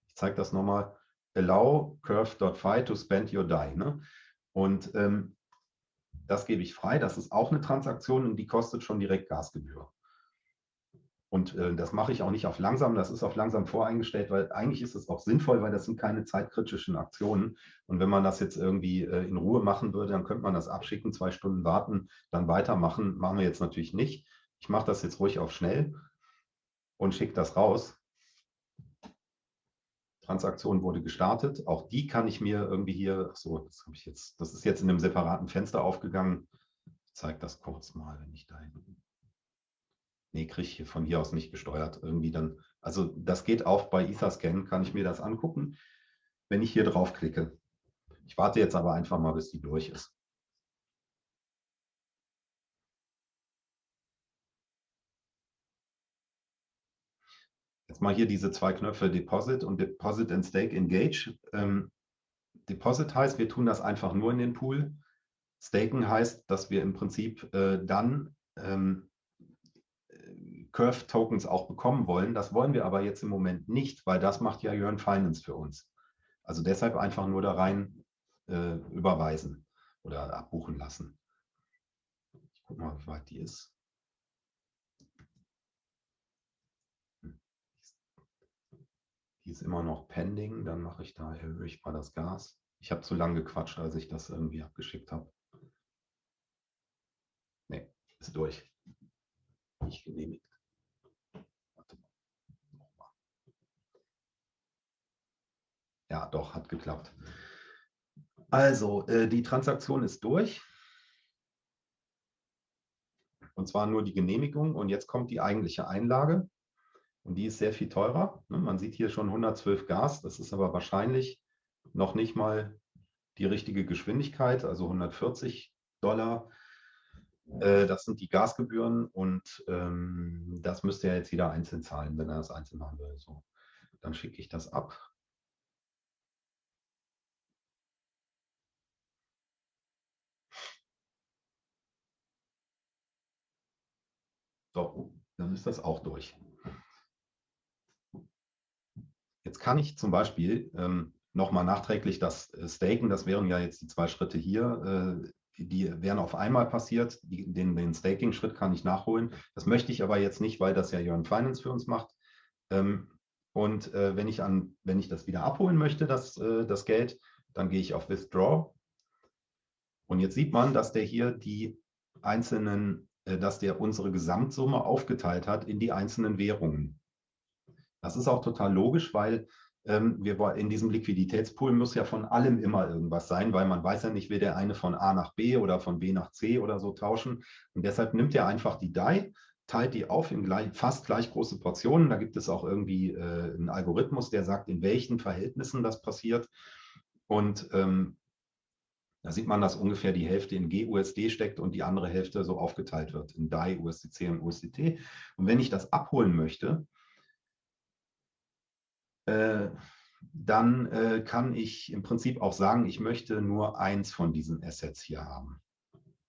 Ich zeige das nochmal. Allow curve.fi to spend your DAI. Ne? Und ähm, das gebe ich frei. Das ist auch eine Transaktion und die kostet schon direkt Gasgebühr. Und äh, das mache ich auch nicht auf langsam, das ist auf langsam voreingestellt, weil eigentlich ist es auch sinnvoll, weil das sind keine zeitkritischen Aktionen. Und wenn man das jetzt irgendwie äh, in Ruhe machen würde, dann könnte man das abschicken, zwei Stunden warten, dann weitermachen. Machen wir jetzt natürlich nicht. Ich mache das jetzt ruhig auf schnell und schicke das raus. Transaktion wurde gestartet. Auch die kann ich mir irgendwie hier, ach so, das habe ich jetzt, das ist jetzt in einem separaten Fenster aufgegangen. Ich zeige das kurz mal, wenn ich da hinten nee, kriege ich von hier aus nicht gesteuert. Irgendwie dann, also das geht auch bei Etherscan, kann ich mir das angucken, wenn ich hier draufklicke. Ich warte jetzt aber einfach mal, bis die durch ist. Jetzt mal hier diese zwei Knöpfe Deposit und Deposit and Stake Engage. Ähm, Deposit heißt, wir tun das einfach nur in den Pool. Staken heißt, dass wir im Prinzip äh, dann ähm, Curve-Tokens auch bekommen wollen. Das wollen wir aber jetzt im Moment nicht, weil das macht ja Yearn Finance für uns. Also deshalb einfach nur da rein äh, überweisen oder abbuchen lassen. Ich gucke mal, wie weit die ist. Die ist immer noch pending. Dann mache ich da, erhöhe ich mal das Gas. Ich habe zu lange gequatscht, als ich das irgendwie abgeschickt habe. Nee, ist durch. Nicht genehmigt. Ja, doch, hat geklappt. Also, äh, die Transaktion ist durch. Und zwar nur die Genehmigung. Und jetzt kommt die eigentliche Einlage. Und die ist sehr viel teurer. Ne? Man sieht hier schon 112 Gas. Das ist aber wahrscheinlich noch nicht mal die richtige Geschwindigkeit, also 140 Dollar. Äh, das sind die Gasgebühren und ähm, das müsste ja jetzt jeder einzeln zahlen, wenn er das einzeln machen will. So, dann schicke ich das ab. So, dann ist das auch durch. jetzt kann ich zum Beispiel ähm, nochmal nachträglich das äh, Staken, das wären ja jetzt die zwei Schritte hier, äh, die wären auf einmal passiert. Die, den, den Staking-Schritt kann ich nachholen. Das möchte ich aber jetzt nicht, weil das ja Jörn Finance für uns macht. Ähm, und äh, wenn, ich an, wenn ich das wieder abholen möchte, das, äh, das Geld, dann gehe ich auf Withdraw. Und jetzt sieht man, dass der hier die einzelnen, dass der unsere Gesamtsumme aufgeteilt hat in die einzelnen Währungen. Das ist auch total logisch, weil ähm, wir in diesem Liquiditätspool muss ja von allem immer irgendwas sein, weil man weiß ja nicht, will der eine von A nach B oder von B nach C oder so tauschen. Und deshalb nimmt er einfach die DAI, teilt die auf in gleich, fast gleich große Portionen. Da gibt es auch irgendwie äh, einen Algorithmus, der sagt, in welchen Verhältnissen das passiert. Und ähm, da sieht man, dass ungefähr die Hälfte in GUSD steckt und die andere Hälfte so aufgeteilt wird in DAI, USDC und USDT. Und wenn ich das abholen möchte, äh, dann äh, kann ich im Prinzip auch sagen, ich möchte nur eins von diesen Assets hier haben.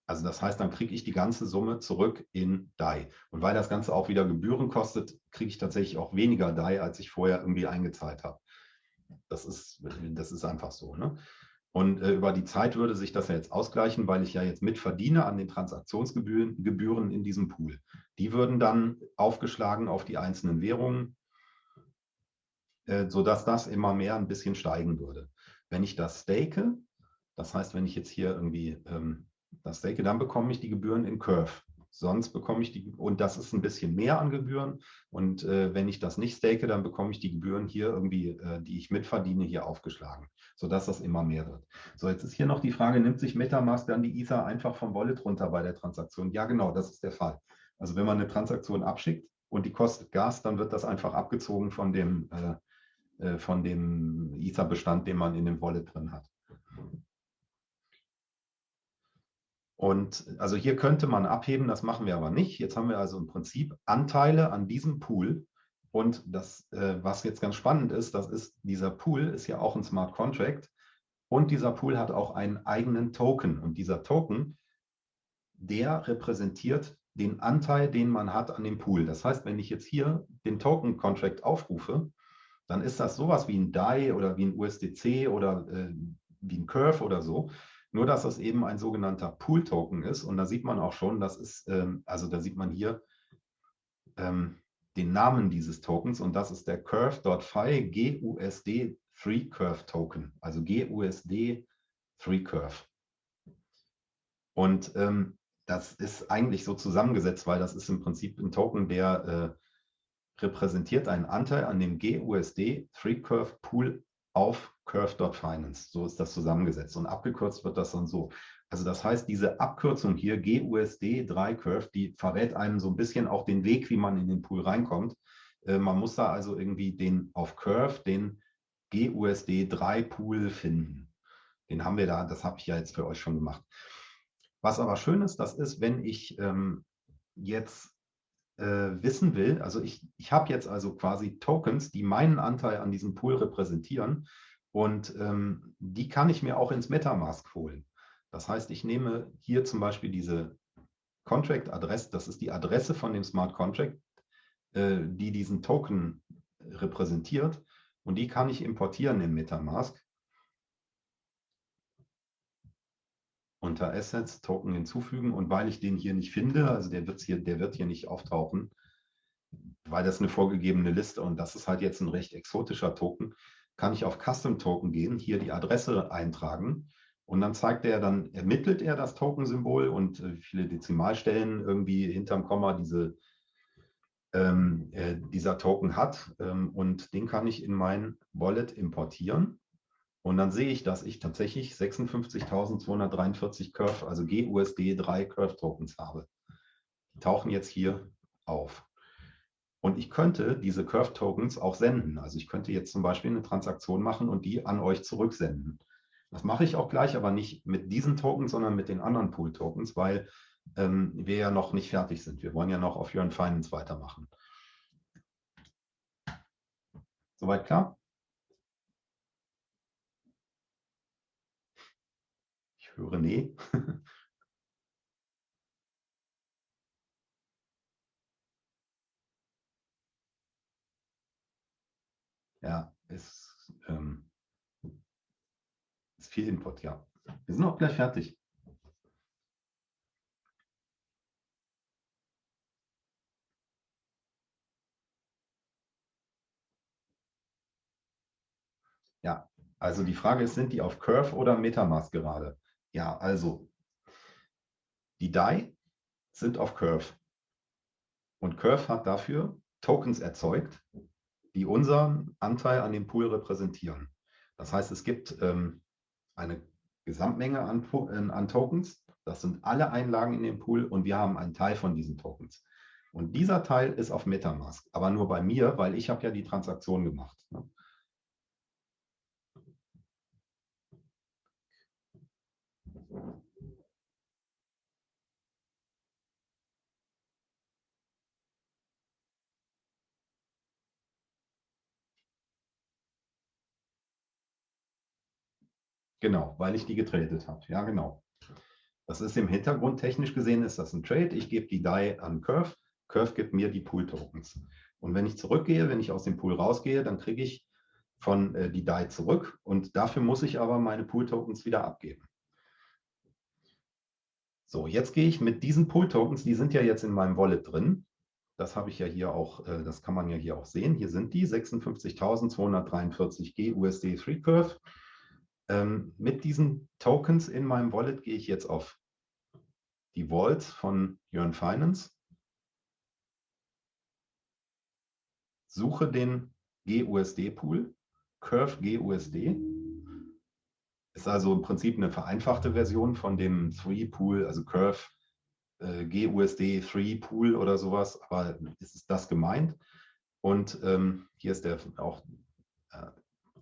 Also das heißt, dann kriege ich die ganze Summe zurück in DAI. Und weil das Ganze auch wieder Gebühren kostet, kriege ich tatsächlich auch weniger DAI, als ich vorher irgendwie eingezahlt habe. Das ist, das ist einfach so. Ne? Und äh, über die Zeit würde sich das ja jetzt ausgleichen, weil ich ja jetzt mitverdiene an den Transaktionsgebühren Gebühren in diesem Pool. Die würden dann aufgeschlagen auf die einzelnen Währungen äh, sodass das immer mehr ein bisschen steigen würde. Wenn ich das stake, das heißt, wenn ich jetzt hier irgendwie ähm, das stake, dann bekomme ich die Gebühren in Curve. Sonst bekomme ich die, und das ist ein bisschen mehr an Gebühren. Und äh, wenn ich das nicht stake, dann bekomme ich die Gebühren hier irgendwie, äh, die ich mitverdiene, hier aufgeschlagen, sodass das immer mehr wird. So, jetzt ist hier noch die Frage, nimmt sich Metamask dann die Ether einfach vom Wallet runter bei der Transaktion? Ja, genau, das ist der Fall. Also wenn man eine Transaktion abschickt und die kostet Gas, dann wird das einfach abgezogen von dem, äh, äh, von dem Ether-Bestand, den man in dem Wallet drin hat. Und also hier könnte man abheben, das machen wir aber nicht. Jetzt haben wir also im Prinzip Anteile an diesem Pool. Und das, äh, was jetzt ganz spannend ist, das ist, dieser Pool ist ja auch ein Smart Contract. Und dieser Pool hat auch einen eigenen Token. Und dieser Token, der repräsentiert den Anteil, den man hat an dem Pool. Das heißt, wenn ich jetzt hier den Token Contract aufrufe, dann ist das sowas wie ein DAI oder wie ein USDC oder äh, wie ein Curve oder so. Nur, dass das eben ein sogenannter Pool-Token ist. Und da sieht man auch schon, das ist, ähm, also da sieht man hier ähm, den Namen dieses Tokens und das ist der Curve.fi GUSD 3 Curve Token, also GUSD 3 Curve. Und ähm, das ist eigentlich so zusammengesetzt, weil das ist im Prinzip ein Token, der äh, repräsentiert einen Anteil an dem GUSD 3-Curve Pool auf Curve.finance. So ist das zusammengesetzt und abgekürzt wird das dann so. Also das heißt, diese Abkürzung hier, GUSD 3 Curve, die verrät einem so ein bisschen auch den Weg, wie man in den Pool reinkommt. Äh, man muss da also irgendwie den auf Curve, den GUSD 3 Pool finden. Den haben wir da, das habe ich ja jetzt für euch schon gemacht. Was aber schön ist, das ist, wenn ich ähm, jetzt wissen will, also ich, ich habe jetzt also quasi Tokens, die meinen Anteil an diesem Pool repräsentieren und ähm, die kann ich mir auch ins Metamask holen. Das heißt, ich nehme hier zum Beispiel diese Contract-Adresse, das ist die Adresse von dem Smart Contract, äh, die diesen Token repräsentiert und die kann ich importieren im Metamask. Unter Assets Token hinzufügen. Und weil ich den hier nicht finde, also der, wird's hier, der wird hier nicht auftauchen, weil das eine vorgegebene Liste und das ist halt jetzt ein recht exotischer Token, kann ich auf Custom Token gehen, hier die Adresse eintragen. Und dann zeigt er, dann ermittelt er das Token-Symbol und äh, viele Dezimalstellen irgendwie hinterm Komma diese, ähm, äh, dieser Token hat ähm, und den kann ich in mein Wallet importieren und dann sehe ich, dass ich tatsächlich 56.243 Curve, also GUSD 3 Curve Tokens habe. Die tauchen jetzt hier auf. Und ich könnte diese Curve Tokens auch senden. Also ich könnte jetzt zum Beispiel eine Transaktion machen und die an euch zurücksenden. Das mache ich auch gleich, aber nicht mit diesen Tokens, sondern mit den anderen Pool Tokens, weil ähm, wir ja noch nicht fertig sind. Wir wollen ja noch auf Your Finance weitermachen. Soweit klar? Höre nee. (laughs) ja, ist, ähm, ist viel Input, ja. Wir sind auch gleich fertig. Ja, also die Frage ist, sind die auf Curve oder Metamask gerade? Ja, also die DAI sind auf Curve. Und Curve hat dafür Tokens erzeugt, die unseren Anteil an dem Pool repräsentieren. Das heißt, es gibt ähm, eine Gesamtmenge an, an, Tokens. Das sind alle Einlagen in dem Pool und wir haben einen Teil von diesen Tokens. Und dieser Teil ist auf Metamask, aber nur bei mir, weil ich habe ja die Transaktion gemacht. Ne? Genau, weil ich die getradet habe. Ja, genau. Das ist im Hintergrund technisch gesehen, ist das ein Trade. Ich gebe die DAI an Curve. Curve gibt mir die Pool-Tokens. Und wenn ich zurückgehe, wenn ich aus dem Pool rausgehe, dann kriege ich von äh, die DAI zurück. Und dafür muss ich aber meine Pool-Tokens wieder abgeben. So, jetzt gehe ich mit diesen Pool-Tokens, die sind ja jetzt in meinem Wallet drin. Das habe ich ja hier auch, äh, das kann man ja hier auch sehen. Hier sind die 56.243 G USD 3 Curve. Ähm, mit diesen Tokens in meinem Wallet gehe ich jetzt auf die Vaults von Jörn Finance, suche den GUSD-Pool, Curve GUSD. Ist also im Prinzip eine vereinfachte Version von dem 3-Pool, also Curve äh, GUSD 3-Pool oder sowas, aber ist es das gemeint? Und ähm, hier ist der auch äh,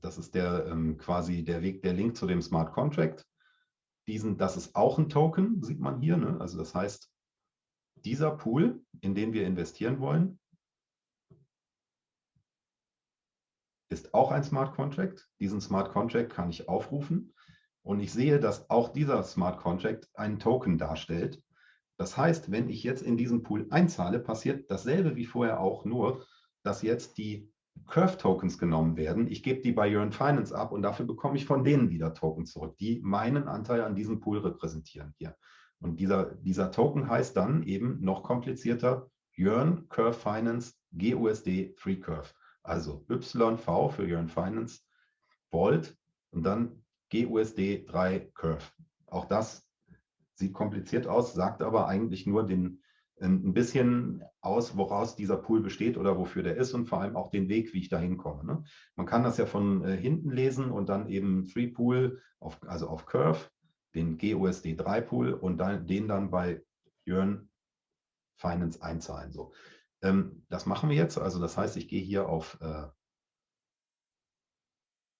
das ist der ähm, quasi der Weg, der Link zu dem Smart Contract. Diesen, das ist auch ein Token, sieht man hier. Ne? Also das heißt, dieser Pool, in den wir investieren wollen, ist auch ein Smart Contract. Diesen Smart Contract kann ich aufrufen und ich sehe, dass auch dieser Smart Contract einen Token darstellt. Das heißt, wenn ich jetzt in diesen Pool einzahle, passiert dasselbe wie vorher auch, nur dass jetzt die Curve-Tokens genommen werden. Ich gebe die bei Yearn Finance ab und dafür bekomme ich von denen wieder Token zurück, die meinen Anteil an diesem Pool repräsentieren hier. Und dieser, dieser Token heißt dann eben noch komplizierter Yearn Curve Finance GUSD Free Curve. Also YV für Yearn Finance Vault und dann GUSD 3 Curve. Auch das sieht kompliziert aus, sagt aber eigentlich nur den, ein bisschen aus, woraus dieser Pool besteht oder wofür der ist und vor allem auch den Weg, wie ich da hinkomme. Ne? Man kann das ja von äh, hinten lesen und dann eben Free Pool, auf, also auf Curve, den GUSD 3 Pool und dann, den dann bei Jörn Finance einzahlen. So. Ähm, das machen wir jetzt. Also das heißt, ich gehe hier auf, äh,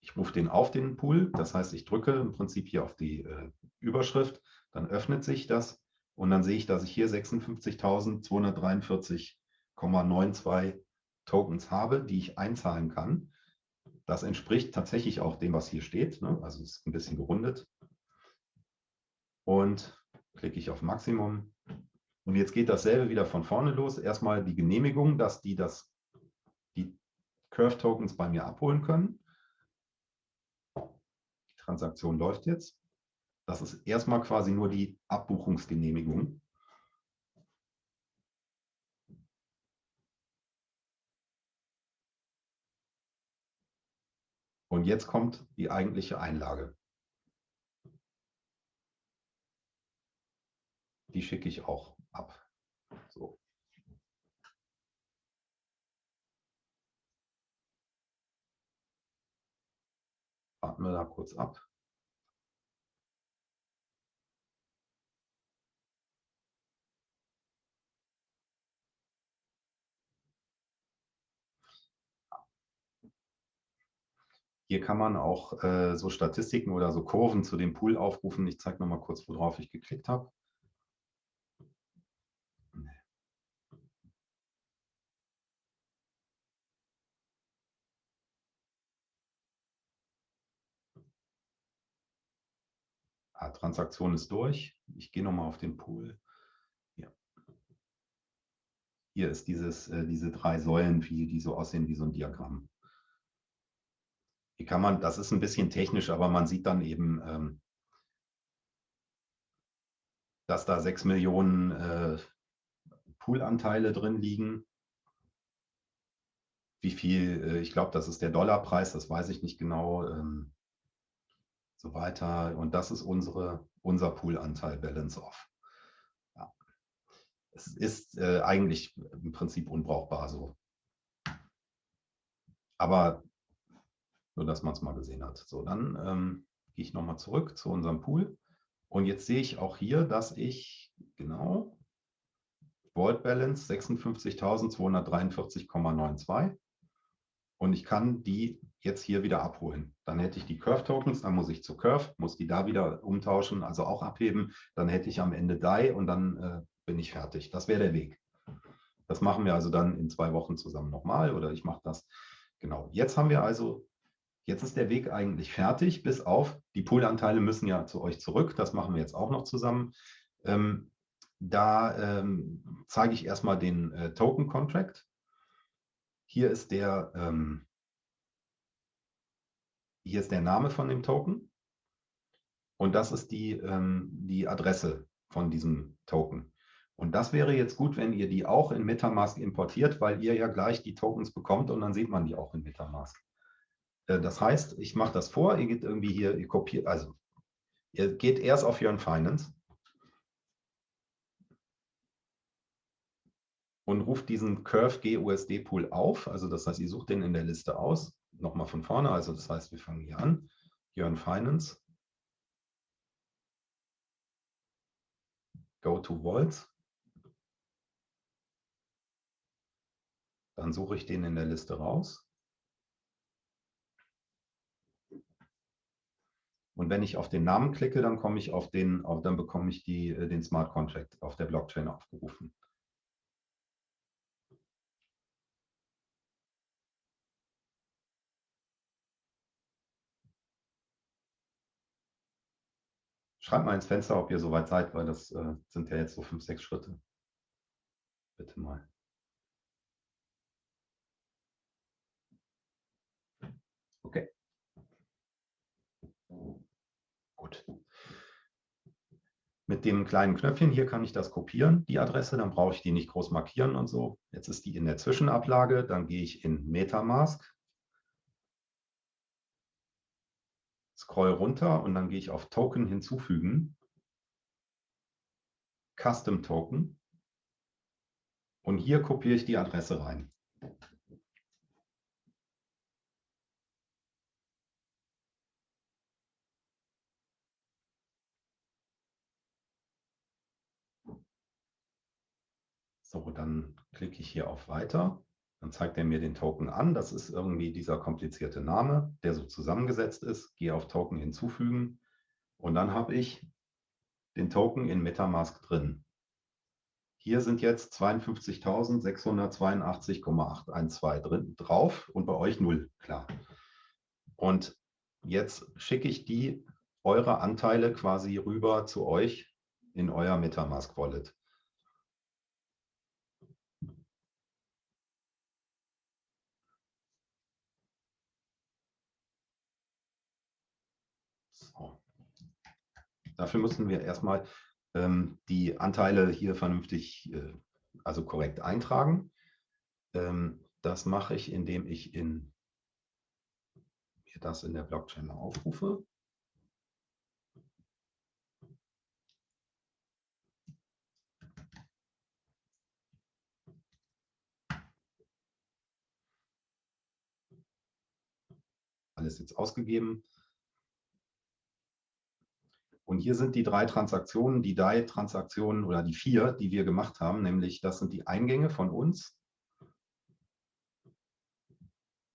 ich rufe den auf den Pool. Das heißt, ich drücke im Prinzip hier auf die äh, Überschrift, dann öffnet sich das und dann sehe ich, dass ich hier 56.243,92 Tokens habe, die ich einzahlen kann. Das entspricht tatsächlich auch dem, was hier steht. Ne? Also es ist ein bisschen gerundet. Und klicke ich auf Maximum. Und jetzt geht dasselbe wieder von vorne los. Erstmal die Genehmigung, dass die das, die Curve-Tokens bei mir abholen können. Die Transaktion läuft jetzt. Das ist erstmal quasi nur die Abbuchungsgenehmigung. Und jetzt kommt die eigentliche Einlage. Die schicke ich auch ab. So. Warten wir da kurz ab. Hier kann man auch äh, so Statistiken oder so Kurven zu dem Pool aufrufen. Ich zeige noch mal kurz, worauf ich geklickt habe. Ah, Transaktion ist durch. Ich gehe noch mal auf den Pool. Ja. Hier ist dieses, äh, diese drei Säulen, wie, die so aussehen wie so ein Diagramm. Die kann man, das ist ein bisschen technisch, aber man sieht dann eben, ähm, dass da 6 Millionen äh, Poolanteile drin liegen. Wie viel, äh, ich glaube, das ist der Dollarpreis, das weiß ich nicht genau. Ähm, so weiter. Und das ist unsere, unser Poolanteil Balance Off. Ja. Es ist äh, eigentlich im Prinzip unbrauchbar so. Aber nur, dass man es mal gesehen hat. So, dann ähm, gehe ich nochmal zurück zu unserem Pool. Und jetzt sehe ich auch hier, dass ich genau Vault Balance 56.243,92 und ich kann die jetzt hier wieder abholen. Dann hätte ich die Curve Tokens, dann muss ich zu Curve, muss die da wieder umtauschen, also auch abheben. Dann hätte ich am Ende DAI und dann äh, bin ich fertig. Das wäre der Weg. Das machen wir also dann in zwei Wochen zusammen nochmal oder ich mache das. Genau. Jetzt haben wir also Jetzt ist der Weg eigentlich fertig, bis auf, die Poolanteile müssen ja zu euch zurück, das machen wir jetzt auch noch zusammen. Ähm, da ähm, zeige ich erstmal den äh, Token Contract. Hier ist der, ähm, hier ist der Name von dem Token und das ist die, ähm, die Adresse von diesem Token. Und das wäre jetzt gut, wenn ihr die auch in Metamask importiert, weil ihr ja gleich die Tokens bekommt und dann sieht man die auch in Metamask. Äh, das heißt, ich mache das vor, ihr geht irgendwie hier, ihr kopiert, also ihr geht erst auf Yearn Finance und ruft diesen Curve GUSD Pool auf. Also das heißt, ihr sucht den in der Liste aus. Nochmal von vorne, also das heißt, wir fangen hier an. Yearn Finance. Go to Vaults. Dann suche ich den in der Liste raus. Und wenn ich auf den Namen klicke, dann komme ich auf den, auf, dann bekomme ich die, äh, den Smart Contract auf der Blockchain aufgerufen. Schreibt mal ins Fenster, ob ihr soweit seid, weil das äh, sind ja jetzt so fünf, sechs Schritte. Bitte mal. Okay. Gut. Mit dem kleinen Knöpfchen hier kann ich das kopieren, die Adresse, dann brauche ich die nicht groß markieren und so. Jetzt ist die in der Zwischenablage, dann gehe ich in Metamask, scroll runter und dann gehe ich auf Token hinzufügen, Custom Token und hier kopiere ich die Adresse rein. So, dann klicke ich hier auf Weiter. Dann zeigt er mir den Token an. Das ist irgendwie dieser komplizierte Name, der so zusammengesetzt ist. Gehe auf Token hinzufügen und dann habe ich den Token in Metamask drin. Hier sind jetzt 52.682,812 drin drauf und bei euch null, klar. Und jetzt schicke ich die eure Anteile quasi rüber zu euch in euer Metamask Wallet. Dafür müssen wir erstmal ähm, die Anteile hier vernünftig, äh, also korrekt eintragen. Ähm, das mache ich, indem ich in, mir das in der Blockchain aufrufe. Alles jetzt ausgegeben. Und hier sind die drei Transaktionen, die DAI-Transaktionen oder die vier, die wir gemacht haben, nämlich das sind die Eingänge von uns.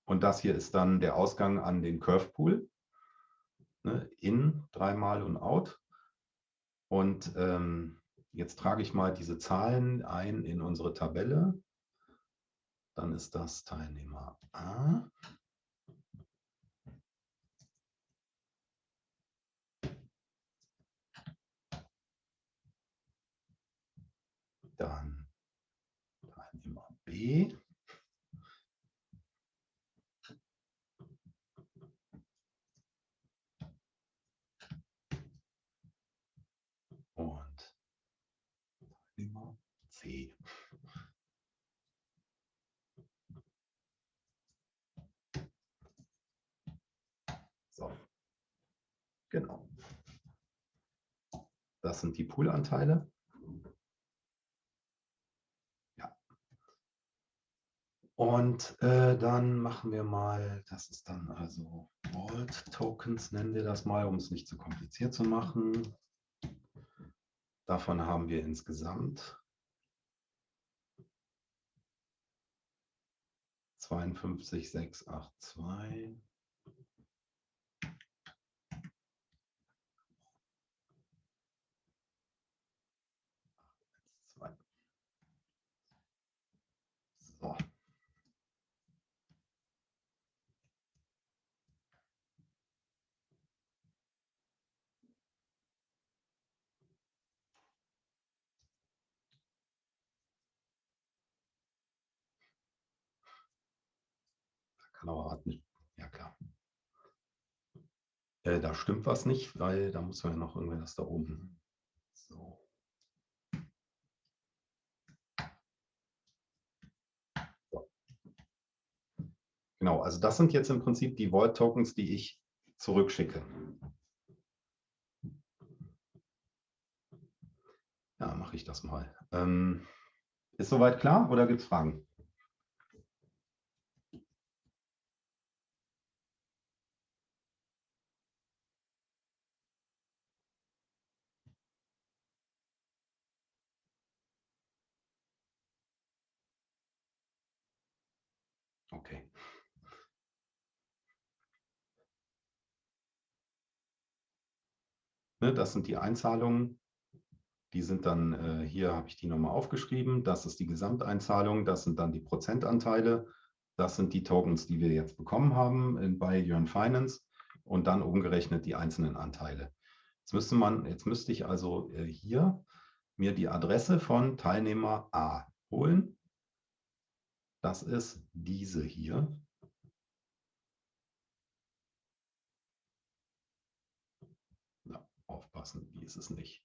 Und das hier ist dann der Ausgang an den Curve Pool. Ne, in dreimal und out. Und ähm, jetzt trage ich mal diese Zahlen ein in unsere Tabelle. Dann ist das Teilnehmer A. dann Teilnehmer B. Und Teilnehmer C. So, genau. Das sind die Poolanteile. Und äh, dann machen wir mal, das ist dann also Vault Tokens, nennen wir das mal, um es nicht zu kompliziert zu machen. Davon haben wir insgesamt 52,682. So. Kann aber warten. Ja, klar. Äh, da stimmt was nicht, weil da muss man ja noch irgendwie das da oben. So. Genau, also das sind jetzt im Prinzip die Vault-Tokens, die ich zurückschicke. Ja, mache ich das mal. Ähm, ist soweit klar oder gibt es Fragen? Okay. Ne, das sind die Einzahlungen. Die sind dann, äh, hier habe ich die nochmal aufgeschrieben. Das ist die Gesamteinzahlung. Das sind dann die Prozentanteile. Das sind die Tokens, die wir jetzt bekommen haben in, bei Jörn Finance und dann umgerechnet die einzelnen Anteile. Jetzt müsste man, jetzt müsste ich also äh, hier mir die Adresse von Teilnehmer A holen das ist diese hier. Aufpassen, die ist es nicht.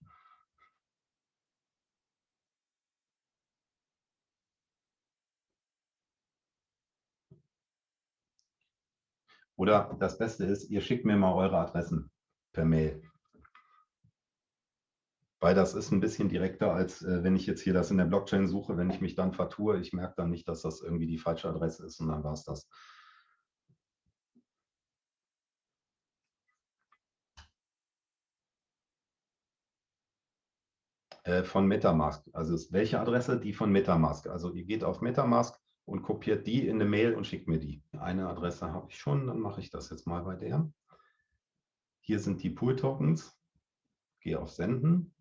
Oder das Beste ist, ihr schickt mir mal eure Adressen per Mail weil das ist ein bisschen direkter, als äh, wenn ich jetzt hier das in der Blockchain suche. Wenn ich mich dann vertue, ich merke dann nicht, dass das irgendwie die falsche Adresse ist und dann war es das. Äh, von Metamask. Also ist welche Adresse? Die von Metamask. Also ihr geht auf Metamask und kopiert die in eine Mail und schickt mir die. Eine Adresse habe ich schon, dann mache ich das jetzt mal bei der. Hier sind die Pool-Tokens. Gehe auf Senden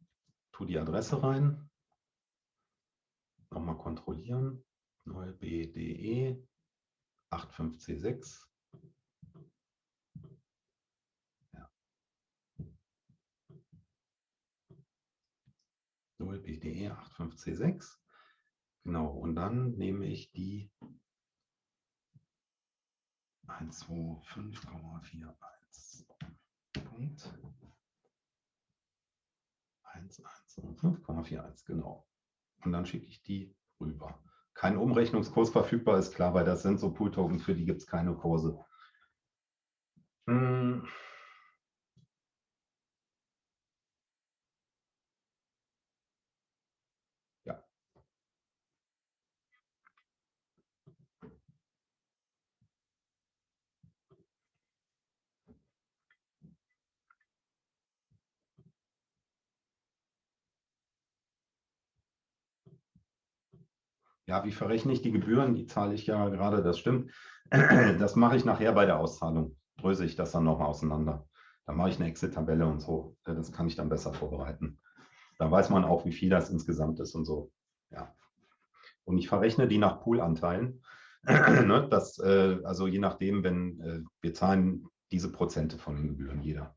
tue die Adresse rein, nochmal kontrollieren, neue BDE 85C6. 0 BDE 85C6. Genau, und dann nehme ich die 125,41 Punkt. 5,41, genau. Und dann schicke ich die rüber. Kein Umrechnungskurs verfügbar, ist klar, weil das sind so Pool-Tokens, für die gibt es keine Kurse. Hm. Ja, wie verrechne ich die Gebühren? Die zahle ich ja gerade, das stimmt. (clears throat) Das mache ich nachher bei der Auszahlung. Dröse ich das dann nochmal auseinander. Da mache ich eine Exit-Tabelle und so. Das kann ich dann besser vorbereiten. Da weiß man auch, wie viel das insgesamt ist und so. Ja. Und ich verrechne die nach Poolanteilen. (clears throat) Ne, das, äh, also je nachdem, wenn äh, wir zahlen diese Prozente von den Gebühren jeder.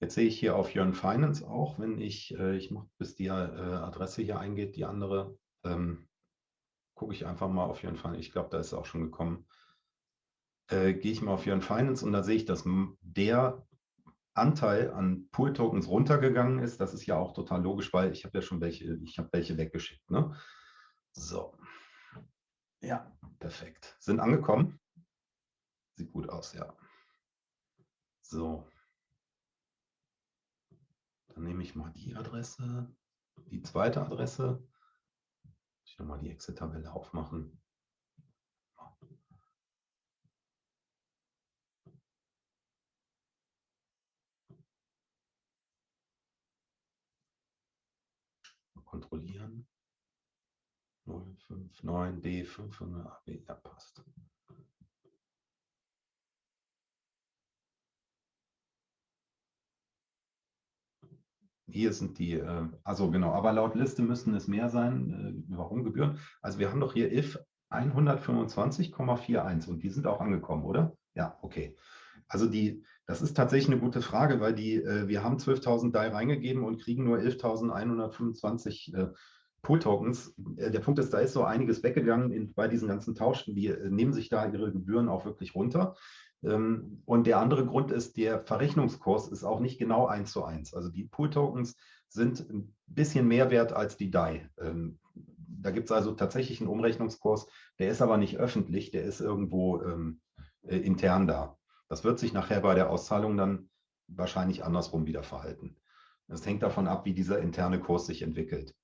Jetzt sehe ich hier auf Jörn Finance auch, wenn ich, äh, ich mache, bis die äh, Adresse hier eingeht, die andere, ähm, gucke ich einfach mal auf Jörn Finance. Ich glaube, da ist es auch schon gekommen. Äh, gehe ich mal auf Jörn Finance und da sehe ich, dass der Anteil an Pool-Tokens runtergegangen ist. Das ist ja auch total logisch, weil ich habe ja schon welche, ich habe welche weggeschickt. Ne? So. Ja, perfekt. Sind angekommen. Sieht gut aus, ja. So. Dann nehme ich mal die Adresse, die zweite Adresse. Ich nochmal die Exit-Tabelle aufmachen. kontrollieren. 059 D500 AB, ja passt. Hier sind die, äh, also genau, aber laut Liste müssten es mehr sein. Äh, warum Gebühren? Also wir haben doch hier if 125,41 und die sind auch angekommen, oder? Ja, okay. Also die, das ist tatsächlich eine gute Frage, weil die, äh, wir haben 12.000 DAI reingegeben und kriegen nur 11.125 äh, Pool-Tokens. Äh, der Punkt ist, da ist so einiges weggegangen in, bei diesen ganzen Tauschen. Die äh, nehmen sich da ihre Gebühren auch wirklich runter. Ähm, und der andere Grund ist, der Verrechnungskurs ist auch nicht genau eins zu eins. Also die Pool-Tokens sind ein bisschen mehr wert als die DAI. Ähm, da gibt es also tatsächlich einen Umrechnungskurs, der ist aber nicht öffentlich, der ist irgendwo ähm, äh, intern da. Das wird sich nachher bei der Auszahlung dann wahrscheinlich andersrum wieder verhalten. Das hängt davon ab, wie dieser interne Kurs sich entwickelt.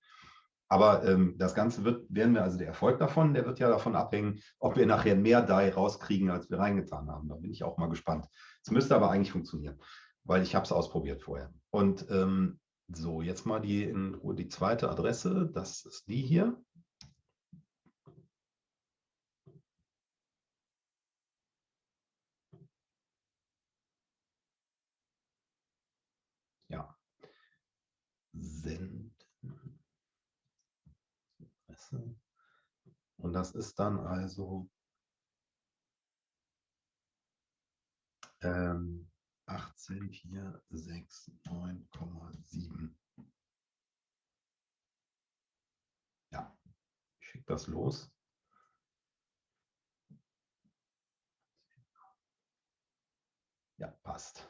Aber ähm, das Ganze wird, werden wir, also der Erfolg davon, der wird ja davon abhängen, ob wir nachher mehr DAI rauskriegen, als wir reingetan haben. Da bin ich auch mal gespannt. Es müsste aber eigentlich funktionieren, weil ich habe es ausprobiert vorher. Und ähm, so, jetzt mal die, in die zweite Adresse. Das ist die hier. Ja. Senden. Und das ist dann also ähm, 18,469,7. Ja, ich schicke das los. Ja, passt.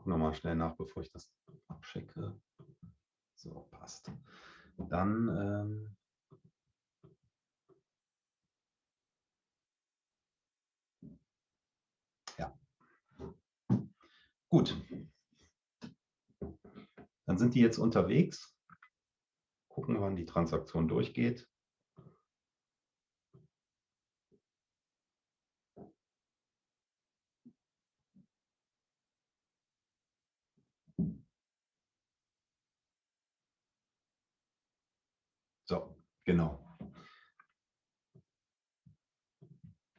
Gucke nochmal schnell nach, bevor ich das abschicke. So, passt. Dann ähm, ja. Gut. Dann sind die jetzt unterwegs. Gucken, wann die Transaktion durchgeht. So, genau.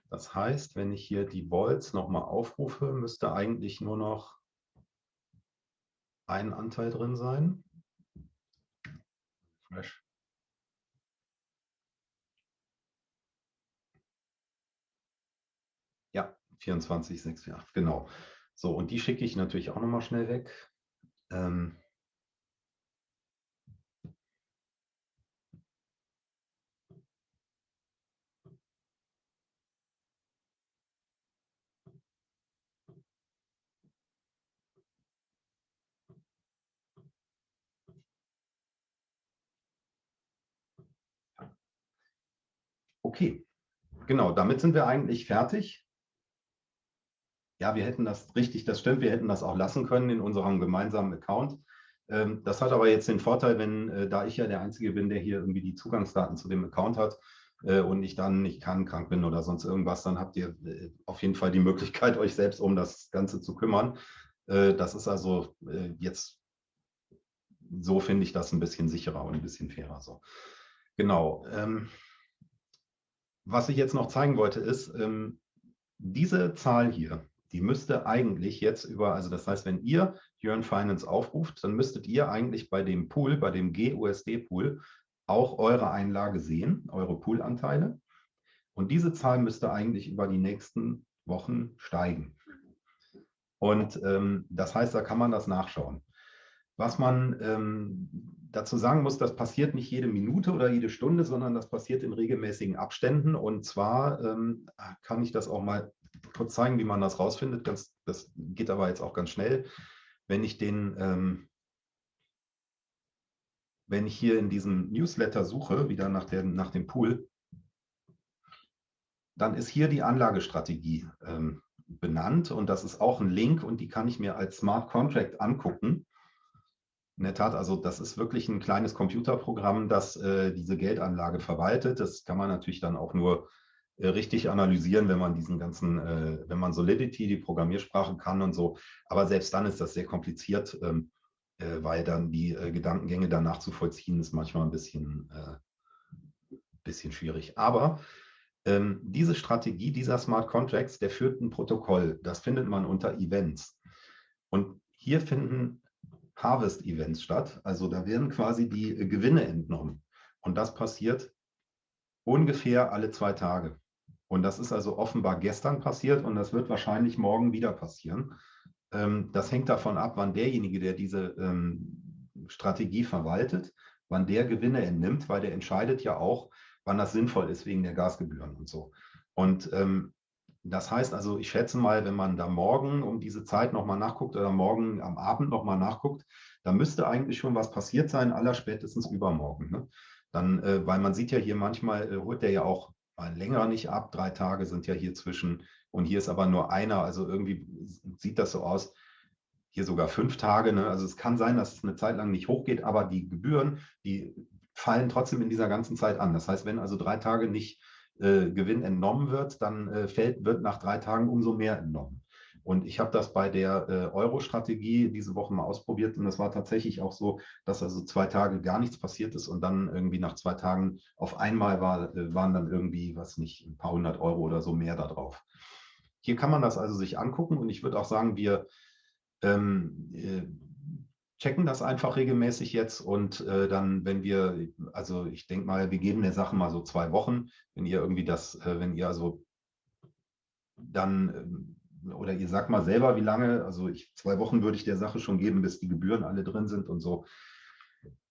Das heißt, wenn ich hier die Volts nochmal aufrufe, müsste eigentlich nur noch ein Anteil drin sein. Fresh. Ja, 24,648, genau. So, und die schicke ich natürlich auch nochmal schnell weg. Ähm, Okay, genau, damit sind wir eigentlich fertig. Ja, wir hätten das richtig, das stimmt, wir hätten das auch lassen können in unserem gemeinsamen Account. Ähm, das hat aber jetzt den Vorteil, wenn, äh, da ich ja der Einzige bin, der hier irgendwie die Zugangsdaten zu dem Account hat äh, und ich dann nicht kann, krank bin oder sonst irgendwas, dann habt ihr äh, auf jeden Fall die Möglichkeit, (laughs) euch selbst um das Ganze zu kümmern. Das ist also jetzt, so finde ich das ein bisschen sicherer und ein bisschen fairer. So. Genau. Was ich jetzt noch zeigen wollte, ist, ähm, diese Zahl hier, die müsste eigentlich jetzt über, also das heißt, wenn ihr Jörn Finance aufruft, dann müsstet ihr eigentlich bei dem Pool, bei dem GUSD-Pool, auch eure Einlage sehen, eure Poolanteile. Und diese Zahl müsste eigentlich über die nächsten Wochen steigen. Und ähm, das heißt, da kann man das nachschauen. Was man ähm, dazu sagen muss, das passiert nicht jede Minute oder jede Stunde, sondern das passiert in regelmäßigen Abständen. Und zwar ähm, kann ich das auch mal kurz zeigen, wie man das rausfindet. Das, das geht aber jetzt auch ganz schnell. Wenn ich den, ähm, wenn ich hier in diesem Newsletter suche, wieder nach, der, nach dem Pool, dann ist hier die Anlagestrategie ähm, benannt und das ist auch ein Link und die kann ich mir als Smart Contract angucken. In der Tat, also das ist wirklich ein kleines Computerprogramm, das äh, diese Geldanlage verwaltet. Das kann man natürlich dann auch nur äh, richtig analysieren, wenn man diesen ganzen, äh, wenn man Solidity, die Programmiersprache kann und so. Aber selbst dann ist das sehr kompliziert, ähm, äh, weil dann die äh, Gedankengänge danach zu vollziehen, ist manchmal ein bisschen, äh, bisschen schwierig. Aber ähm, diese Strategie dieser Smart Contracts, der führt ein Protokoll. Das findet man unter Events. Und hier finden Harvest-Events statt. Also da werden quasi die Gewinne entnommen. Und das passiert ungefähr alle zwei Tage. Und das ist also offenbar gestern passiert und das wird wahrscheinlich morgen wieder passieren. Ähm, das hängt davon ab, wann derjenige, der diese ähm, Strategie verwaltet, wann der Gewinne entnimmt, weil der entscheidet ja auch, wann das sinnvoll ist wegen der Gasgebühren und so. Und ähm, das heißt also, ich schätze mal, wenn man da morgen um diese Zeit nochmal nachguckt oder morgen am Abend nochmal nachguckt, da müsste eigentlich schon was passiert sein, aller spätestens übermorgen. Ne? Dann, äh, weil man sieht ja hier manchmal, äh, holt der ja auch mal länger nicht ab, drei Tage sind ja hier zwischen und hier ist aber nur einer, also irgendwie sieht das so aus, hier sogar fünf Tage. Ne? Also es kann sein, dass es eine Zeit lang nicht hochgeht, aber die Gebühren, die fallen trotzdem in dieser ganzen Zeit an. Das heißt, wenn also drei Tage nicht äh, Gewinn entnommen wird, dann äh, fällt, wird nach drei Tagen umso mehr entnommen. Und ich habe das bei der äh, Euro-Strategie diese Woche mal ausprobiert und es war tatsächlich auch so, dass also zwei Tage gar nichts passiert ist und dann irgendwie nach zwei Tagen auf einmal war, äh, waren dann irgendwie, was nicht, ein paar hundert Euro oder so mehr da drauf. Hier kann man das also sich angucken und ich würde auch sagen, wir ähm, äh, checken das einfach regelmäßig jetzt und äh, dann, wenn wir, also ich denke mal, wir geben der Sache mal so zwei Wochen, wenn ihr irgendwie das, äh, wenn ihr also dann, äh, oder ihr sagt mal selber, wie lange, also ich, zwei Wochen würde ich der Sache schon geben, bis die Gebühren alle drin sind und so.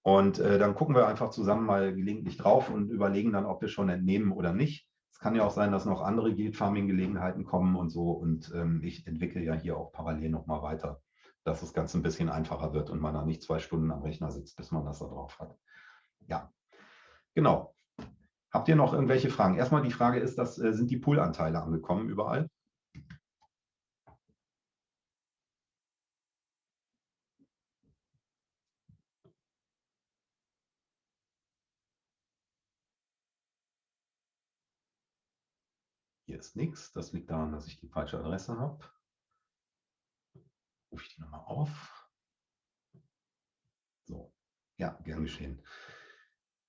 Und äh, dann gucken wir einfach zusammen mal gelegentlich drauf und überlegen dann, ob wir schon entnehmen oder nicht. Es kann ja auch sein, dass noch andere Yield Farming Gelegenheiten kommen und so. Und ähm, ich entwickle ja hier auch parallel nochmal weiter dass das Ganze ein bisschen einfacher wird und man da nicht zwei Stunden am Rechner sitzt, bis man das da drauf hat. Ja, genau. Habt ihr noch irgendwelche Fragen? Erstmal die Frage ist, dass, äh, sind die Poolanteile angekommen überall? Hier ist nichts. Das liegt daran, dass ich die falsche Adresse habe rufe ich die nochmal auf. So, ja, gern geschehen.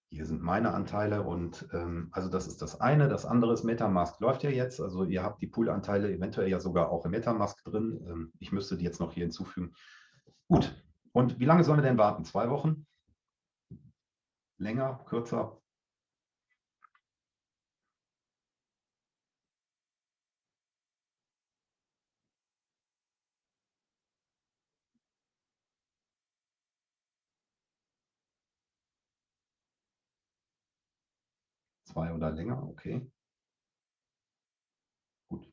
Hier sind meine Anteile und ähm, also das ist das eine. Das andere ist Metamask läuft ja jetzt. Also ihr habt die Poolanteile eventuell ja sogar auch im Metamask drin. Ähm, ich müsste die jetzt noch hier hinzufügen. Gut. Und wie lange sollen wir denn warten? Zwei Wochen? Länger? Kürzer? Zwei oder länger, okay. Gut.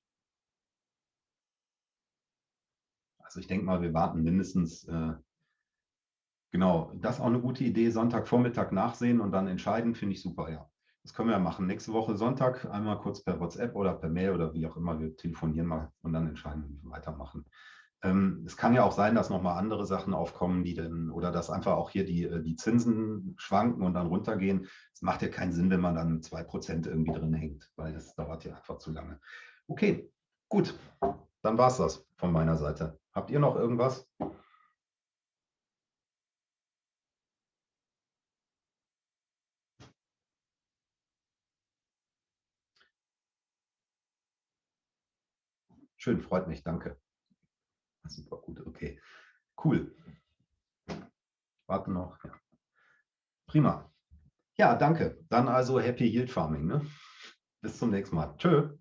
Also ich denke mal, wir warten mindestens, äh, genau, das ist auch eine gute Idee, Sonntagvormittag nachsehen und dann entscheiden, finde ich super, ja. Das können wir ja machen. Nächste Woche Sonntag einmal kurz per WhatsApp oder per Mail oder wie auch immer. Wir telefonieren mal und dann entscheiden, wie wir weitermachen. Ähm, es kann ja auch sein, dass nochmal andere Sachen aufkommen, die dann, oder dass einfach auch hier die, äh, die Zinsen schwanken und dann runtergehen. Es macht ja keinen Sinn, wenn man dann 2% irgendwie drin hängt, weil das dauert ja einfach zu lange. Okay, gut. Dann war es das von meiner Seite. Habt ihr noch irgendwas? Schön, freut mich, danke. Super gut, okay. Cool. Warte noch. Ja. Prima. Ja, danke. Dann also Happy Yield Farming. Ne? Bis zum nächsten Mal. Tschö.